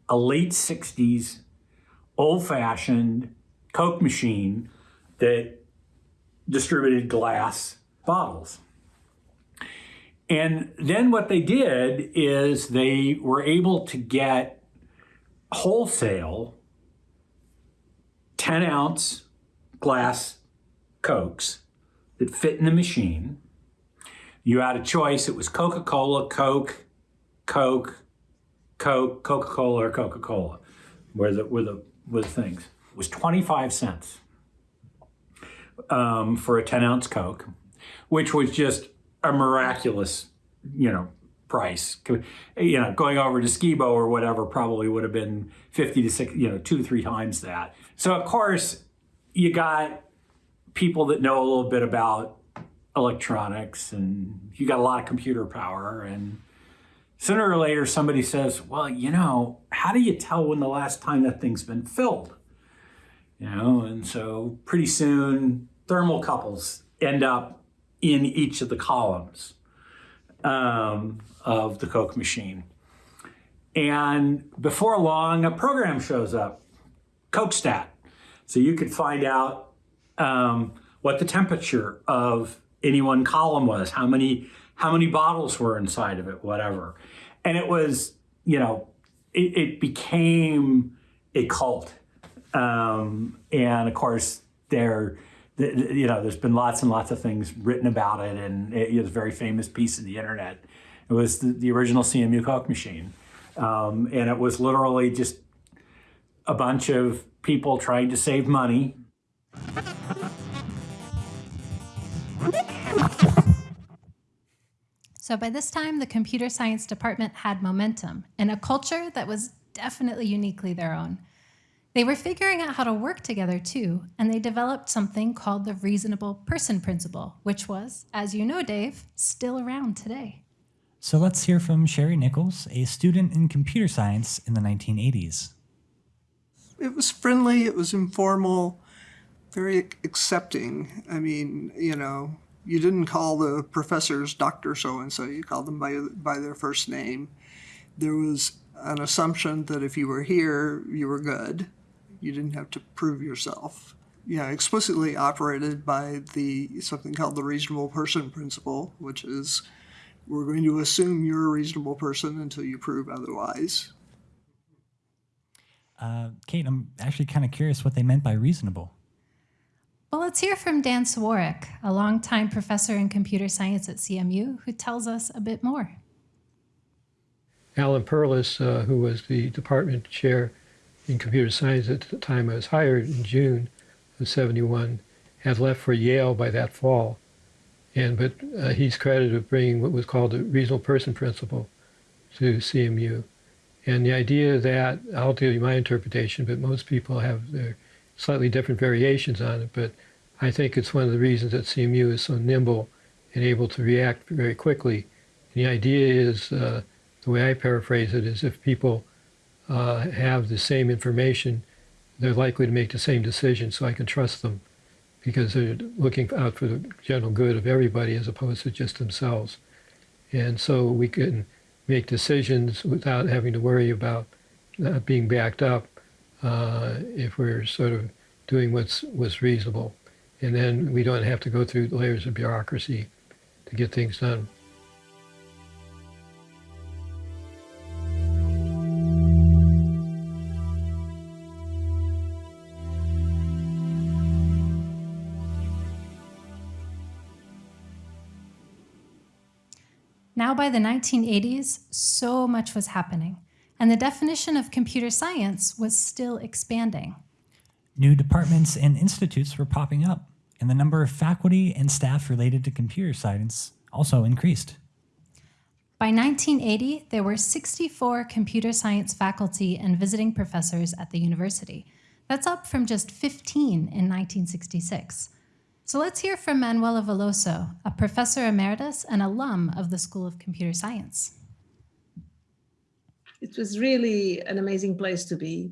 a late 60s old fashioned Coke machine that distributed glass bottles. And then what they did is they were able to get wholesale 10 ounce glass Cokes that fit in the machine. You had a choice. It was Coca Cola, Coke, Coke, Coke, Coca Cola, or Coca Cola, were the, were, the, were the things. It was 25 cents um, for a 10 ounce Coke, which was just a miraculous, you know, price. You know, going over to Skibo or whatever probably would have been 50 to 60, you know, two three times that. So, of course, you got people that know a little bit about electronics and you got a lot of computer power and sooner or later somebody says well you know how do you tell when the last time that thing's been filled you know and so pretty soon thermocouples end up in each of the columns um, of the coke machine and before long a program shows up cokestat so you could find out um, what the temperature of any one column was, how many how many bottles were inside of it, whatever. And it was, you know, it, it became a cult. Um, and of course, there, the, you know, there's been lots and lots of things written about it, and it was a very famous piece of the internet. It was the, the original CMU Coke machine, um, and it was literally just a bunch of people trying to save money so by this time, the computer science department had momentum and a culture that was definitely uniquely their own. They were figuring out how to work together too, and they developed something called the reasonable person principle, which was, as you know, Dave, still around today. So let's hear from Sherry Nichols, a student in computer science in the 1980s. It was friendly, it was informal, very accepting. I mean, you know, you didn't call the professors Dr. So-and-so, you called them by, by their first name. There was an assumption that if you were here, you were good. You didn't have to prove yourself. Yeah, explicitly operated by the something called the reasonable person principle, which is we're going to assume you're a reasonable person until you prove otherwise. Uh, Kate, I'm actually kind of curious what they meant by reasonable. Well, let's hear from Dan Siewiorek, a longtime professor in computer science at CMU, who tells us a bit more. Alan Perlis, uh, who was the department chair in computer science at the time I was hired in June of 71, had left for Yale by that fall. And, but uh, he's credited with bringing what was called the reasonable person principle to CMU. And the idea that, I'll tell you my interpretation, but most people have their slightly different variations on it, but I think it's one of the reasons that CMU is so nimble and able to react very quickly. And the idea is, uh, the way I paraphrase it, is if people uh, have the same information, they're likely to make the same decision, so I can trust them because they're looking out for the general good of everybody as opposed to just themselves. And so we can make decisions without having to worry about not being backed up uh, if we're sort of doing what's, what's reasonable. And then we don't have to go through layers of bureaucracy to get things done. By the 1980s, so much was happening and the definition of computer science was still expanding. New departments and institutes were popping up, and the number of faculty and staff related to computer science also increased. By 1980, there were 64 computer science faculty and visiting professors at the university. That's up from just 15 in 1966. So let's hear from Manuela Veloso, a professor emeritus and alum of the School of Computer Science it was really an amazing place to be.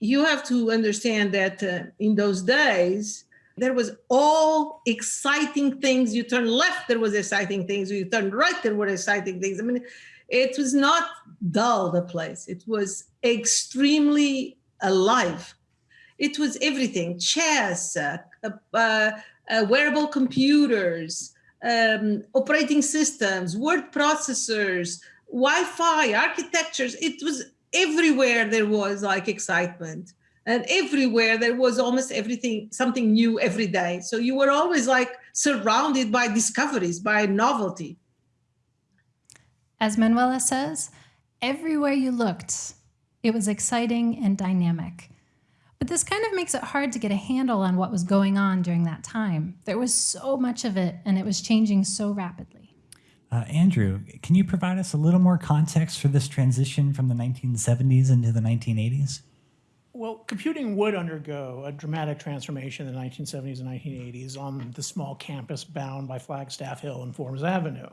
You have to understand that uh, in those days, there was all exciting things. You turn left, there was exciting things. You turn right, there were exciting things. I mean, it was not dull, the place. It was extremely alive. It was everything, chess, uh, uh, uh wearable computers, um, operating systems, word processors, Wi-Fi, architectures. It was everywhere there was like excitement. And everywhere there was almost everything, something new every day. So you were always like surrounded by discoveries, by novelty. As Manuela says, everywhere you looked, it was exciting and dynamic. But this kind of makes it hard to get a handle on what was going on during that time. There was so much of it, and it was changing so rapidly. Uh, Andrew, can you provide us a little more context for this transition from the 1970s into the 1980s? Well, computing would undergo a dramatic transformation in the 1970s and 1980s on the small campus bound by Flagstaff Hill and Forbes Avenue.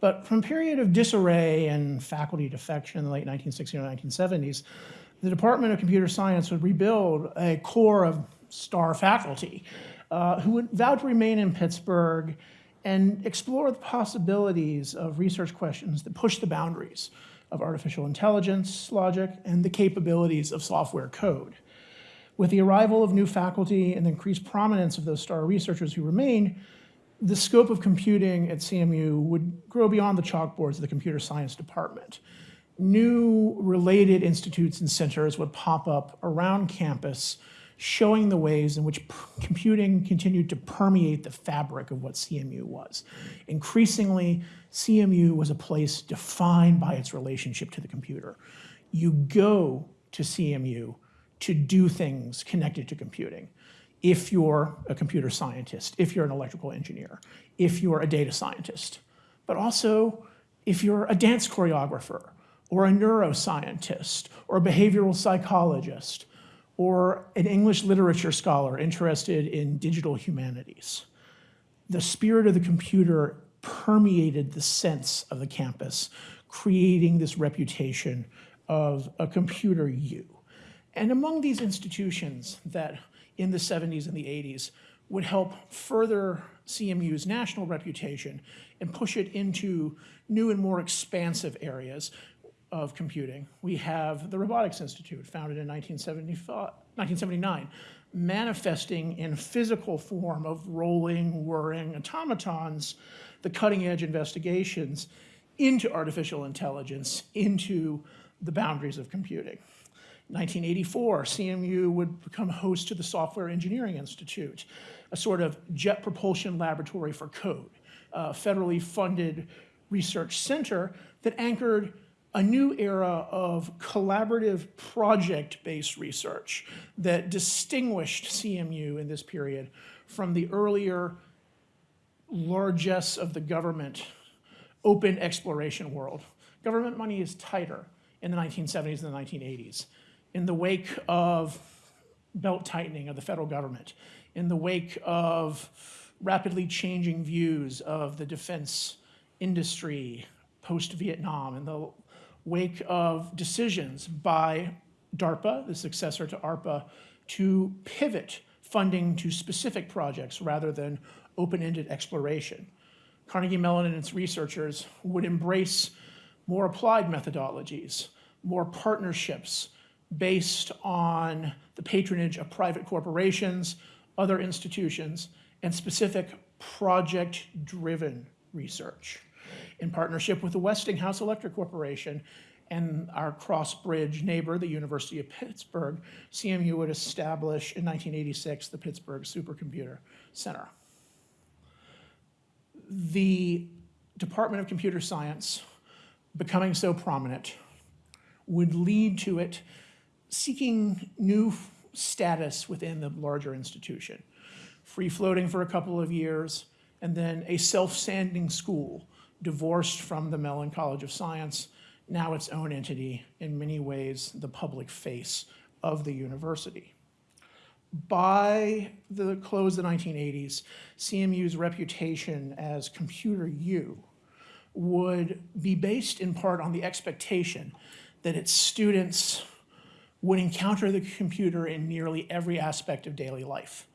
But from a period of disarray and faculty defection in the late 1960s and 1970s, the Department of Computer Science would rebuild a core of star faculty uh, who would vow to remain in Pittsburgh and explore the possibilities of research questions that push the boundaries of artificial intelligence logic and the capabilities of software code. With the arrival of new faculty and the increased prominence of those star researchers who remained, the scope of computing at CMU would grow beyond the chalkboards of the computer science department new related institutes and centers would pop up around campus showing the ways in which computing continued to permeate the fabric of what CMU was. Increasingly, CMU was a place defined by its relationship to the computer. You go to CMU to do things connected to computing. If you're a computer scientist, if you're an electrical engineer, if you're a data scientist, but also if you're a dance choreographer, or a neuroscientist, or a behavioral psychologist, or an English literature scholar interested in digital humanities. The spirit of the computer permeated the sense of the campus, creating this reputation of a computer you. And among these institutions that in the 70s and the 80s would help further CMU's national reputation and push it into new and more expansive areas of computing. We have the Robotics Institute, founded in 1979, manifesting in physical form of rolling, whirring automatons, the cutting edge investigations into artificial intelligence, into the boundaries of computing. 1984, CMU would become host to the Software Engineering Institute, a sort of jet propulsion laboratory for code, a federally funded research center that anchored a new era of collaborative project-based research that distinguished CMU in this period from the earlier largesse of the government open exploration world. Government money is tighter in the 1970s and the 1980s. In the wake of belt tightening of the federal government, in the wake of rapidly changing views of the defense industry post-Vietnam and the wake of decisions by DARPA, the successor to ARPA, to pivot funding to specific projects rather than open-ended exploration. Carnegie Mellon and its researchers would embrace more applied methodologies, more partnerships based on the patronage of private corporations, other institutions, and specific project-driven research in partnership with the Westinghouse Electric Corporation and our cross-bridge neighbor, the University of Pittsburgh, CMU would establish in 1986 the Pittsburgh Supercomputer Center. The Department of Computer Science becoming so prominent would lead to it seeking new status within the larger institution. Free floating for a couple of years, and then a self-standing school divorced from the Mellon College of Science, now its own entity, in many ways the public face of the university. By the close of the 1980s, CMU's reputation as Computer U would be based in part on the expectation that its students would encounter the computer in nearly every aspect of daily life.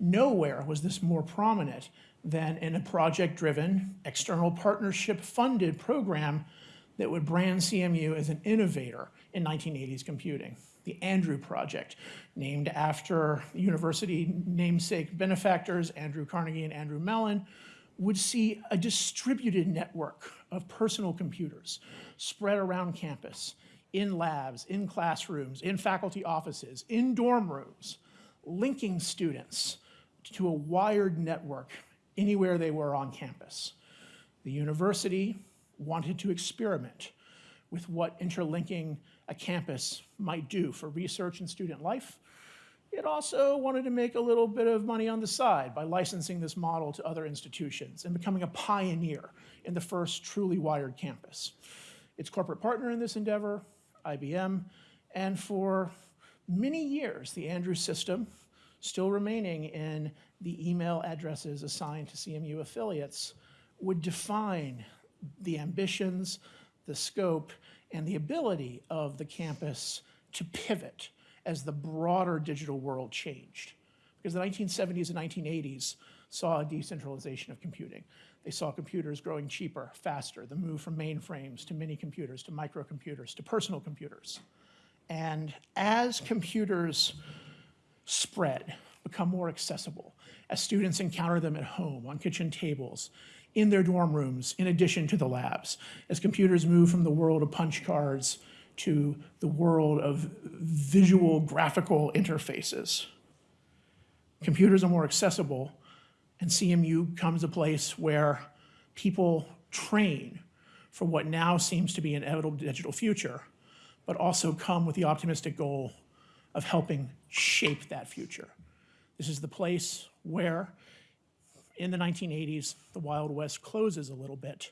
Nowhere was this more prominent than in a project-driven, external partnership-funded program that would brand CMU as an innovator in 1980s computing. The Andrew Project, named after university namesake benefactors Andrew Carnegie and Andrew Mellon, would see a distributed network of personal computers spread around campus, in labs, in classrooms, in faculty offices, in dorm rooms, linking students to a wired network anywhere they were on campus. The university wanted to experiment with what interlinking a campus might do for research and student life. It also wanted to make a little bit of money on the side by licensing this model to other institutions and becoming a pioneer in the first truly wired campus. Its corporate partner in this endeavor, IBM, and for many years, the Andrews system, still remaining in the email addresses assigned to CMU affiliates, would define the ambitions, the scope, and the ability of the campus to pivot as the broader digital world changed. Because the 1970s and 1980s saw a decentralization of computing. They saw computers growing cheaper, faster, the move from mainframes to mini computers to microcomputers to personal computers. And as computers spread, become more accessible, as students encounter them at home, on kitchen tables, in their dorm rooms, in addition to the labs, as computers move from the world of punch cards to the world of visual graphical interfaces. Computers are more accessible, and CMU comes a place where people train for what now seems to be an inevitable digital future, but also come with the optimistic goal of helping shape that future. This is the place where, in the 1980s, the Wild West closes a little bit,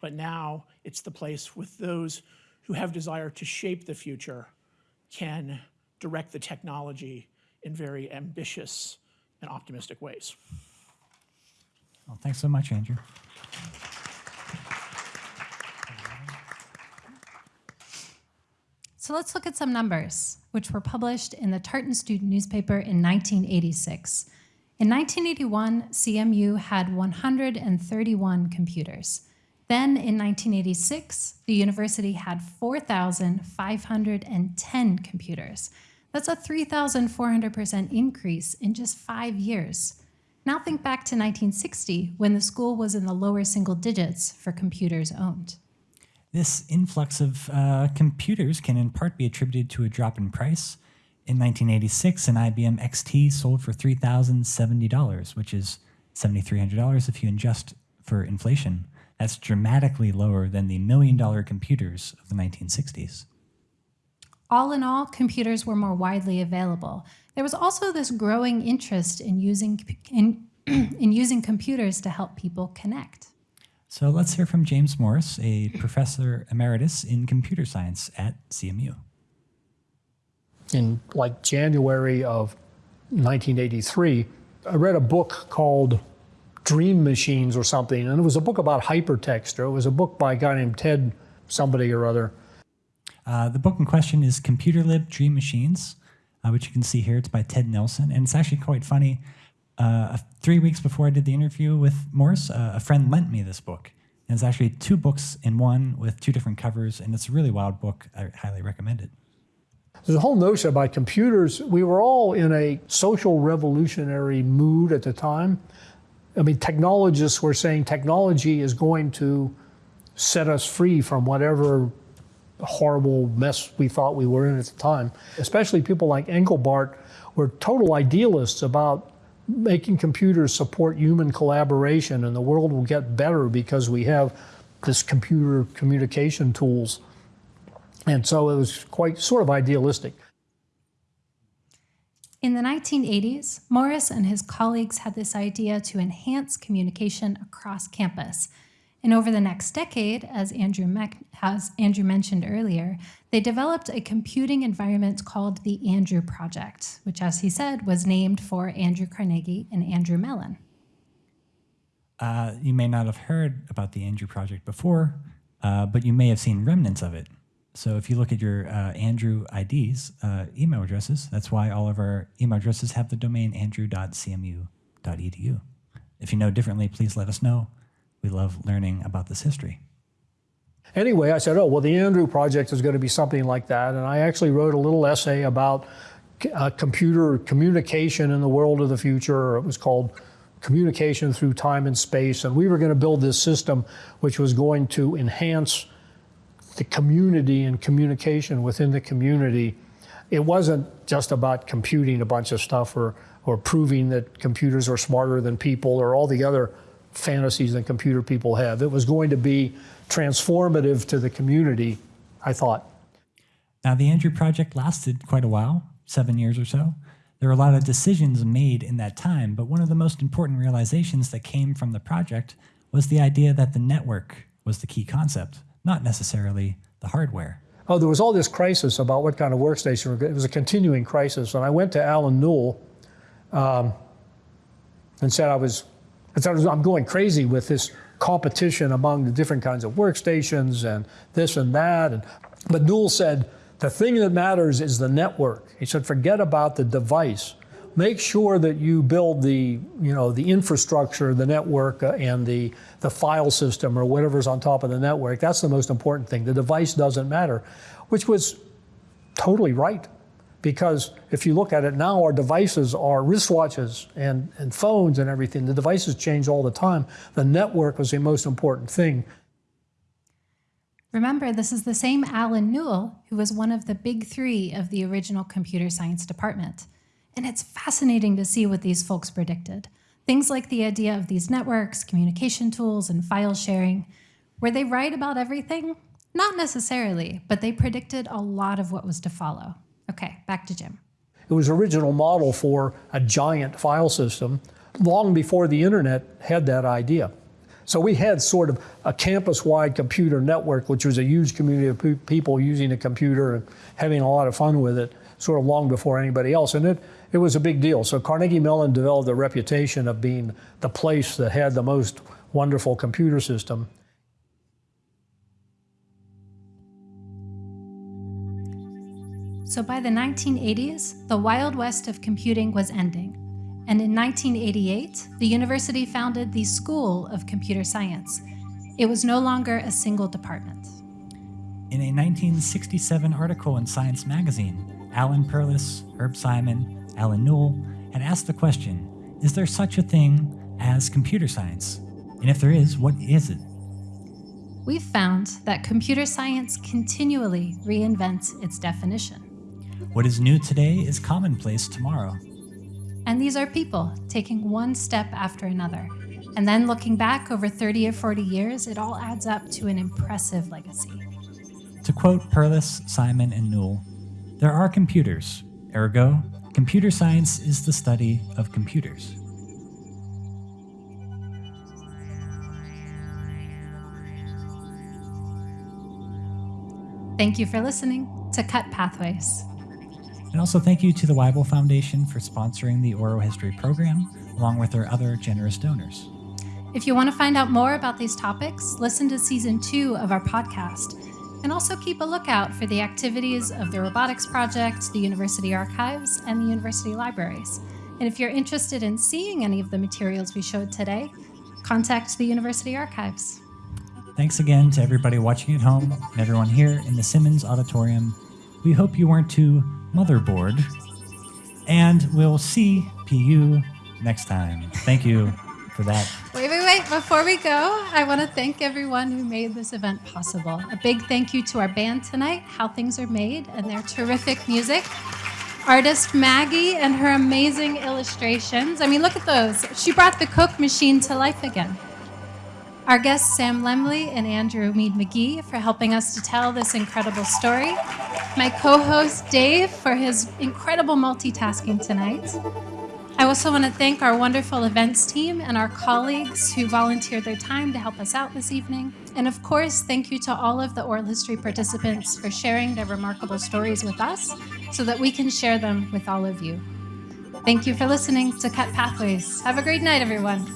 but now it's the place with those who have desire to shape the future can direct the technology in very ambitious and optimistic ways. Well, thanks so much, Andrew. So let's look at some numbers, which were published in the Tartan Student newspaper in 1986. In 1981, CMU had 131 computers. Then in 1986, the university had 4,510 computers. That's a 3,400% increase in just five years. Now think back to 1960 when the school was in the lower single digits for computers owned. This influx of uh, computers can in part be attributed to a drop in price. In 1986, an IBM XT sold for $3,070, which is $7,300 if you adjust for inflation. That's dramatically lower than the million dollar computers of the 1960s. All in all, computers were more widely available. There was also this growing interest in using, in, in using computers to help people connect. So let's hear from James Morris, a professor emeritus in computer science at CMU. In like January of 1983, I read a book called Dream Machines or something. And it was a book about hypertext, or it was a book by a guy named Ted somebody or other. Uh, the book in question is Computer Lib Dream Machines, uh, which you can see here. It's by Ted Nelson. And it's actually quite funny. Uh, three weeks before I did the interview with Morris, uh, a friend lent me this book. And it's actually two books in one with two different covers. And it's a really wild book. I highly recommend it. The whole notion about computers, we were all in a social revolutionary mood at the time. I mean, technologists were saying technology is going to set us free from whatever horrible mess we thought we were in at the time. Especially people like Engelbart were total idealists about making computers support human collaboration and the world will get better because we have this computer communication tools. And so it was quite sort of idealistic. In the 1980s, Morris and his colleagues had this idea to enhance communication across campus. And over the next decade, as Andrew, as Andrew mentioned earlier, they developed a computing environment called the Andrew Project, which, as he said, was named for Andrew Carnegie and Andrew Mellon. Uh, you may not have heard about the Andrew Project before, uh, but you may have seen remnants of it. So if you look at your uh, Andrew IDs, uh, email addresses, that's why all of our email addresses have the domain andrew.cmu.edu. If you know differently, please let us know. We love learning about this history. Anyway, I said, oh, well, the Andrew Project is going to be something like that. And I actually wrote a little essay about uh, computer communication in the world of the future. It was called communication through time and space, and we were going to build this system which was going to enhance the community and communication within the community. It wasn't just about computing a bunch of stuff or, or proving that computers are smarter than people or all the other fantasies that computer people have. It was going to be transformative to the community, I thought. Now, the Andrew Project lasted quite a while, seven years or so. There were a lot of decisions made in that time, but one of the most important realizations that came from the project was the idea that the network was the key concept, not necessarily the hardware. Oh, there was all this crisis about what kind of workstation. It was a continuing crisis. And I went to Allen Newell um, and said I was, I'm going crazy with this competition among the different kinds of workstations and this and that. And, but Newell said, the thing that matters is the network. He said, forget about the device. Make sure that you build the, you know, the infrastructure, the network, uh, and the, the file system or whatever's on top of the network. That's the most important thing. The device doesn't matter, which was totally right. Because if you look at it now, our devices are wristwatches and, and phones and everything. The devices change all the time. The network was the most important thing. Remember, this is the same Allen Newell who was one of the big three of the original computer science department. And it's fascinating to see what these folks predicted. Things like the idea of these networks, communication tools, and file sharing. Were they right about everything? Not necessarily, but they predicted a lot of what was to follow. Okay, back to Jim. It was original model for a giant file system long before the internet had that idea. So we had sort of a campus-wide computer network, which was a huge community of pe people using a computer and having a lot of fun with it, sort of long before anybody else. And it, it was a big deal. So Carnegie Mellon developed a reputation of being the place that had the most wonderful computer system. So by the 1980s, the Wild West of computing was ending. And in 1988, the university founded the School of Computer Science. It was no longer a single department. In a 1967 article in Science magazine, Alan Perlis, Herb Simon, Allen Newell had asked the question, is there such a thing as computer science? And if there is, what is it? We've found that computer science continually reinvents its definition. What is new today is commonplace tomorrow. And these are people taking one step after another. And then looking back over 30 or 40 years, it all adds up to an impressive legacy. To quote Perlis, Simon, and Newell, there are computers, ergo, computer science is the study of computers. Thank you for listening to Cut Pathways. And also thank you to the Weibel Foundation for sponsoring the Oral History program, along with their other generous donors. If you want to find out more about these topics, listen to season two of our podcast. And also keep a lookout for the activities of the Robotics Project, the University Archives, and the University Libraries. And if you're interested in seeing any of the materials we showed today, contact the University Archives. Thanks again to everybody watching at home and everyone here in the Simmons Auditorium. We hope you weren't too motherboard. And we'll see PU next time. Thank you for that. Wait, wait, wait. Before we go, I want to thank everyone who made this event possible. A big thank you to our band tonight, How Things Are Made, and their terrific music. Artist Maggie and her amazing illustrations. I mean, look at those. She brought the Coke machine to life again. Our guests Sam Lemley and Andrew Meade McGee for helping us to tell this incredible story. My co-host Dave for his incredible multitasking tonight. I also want to thank our wonderful events team and our colleagues who volunteered their time to help us out this evening. And of course, thank you to all of the oral history participants for sharing their remarkable stories with us so that we can share them with all of you. Thank you for listening to Cut Pathways. Have a great night, everyone.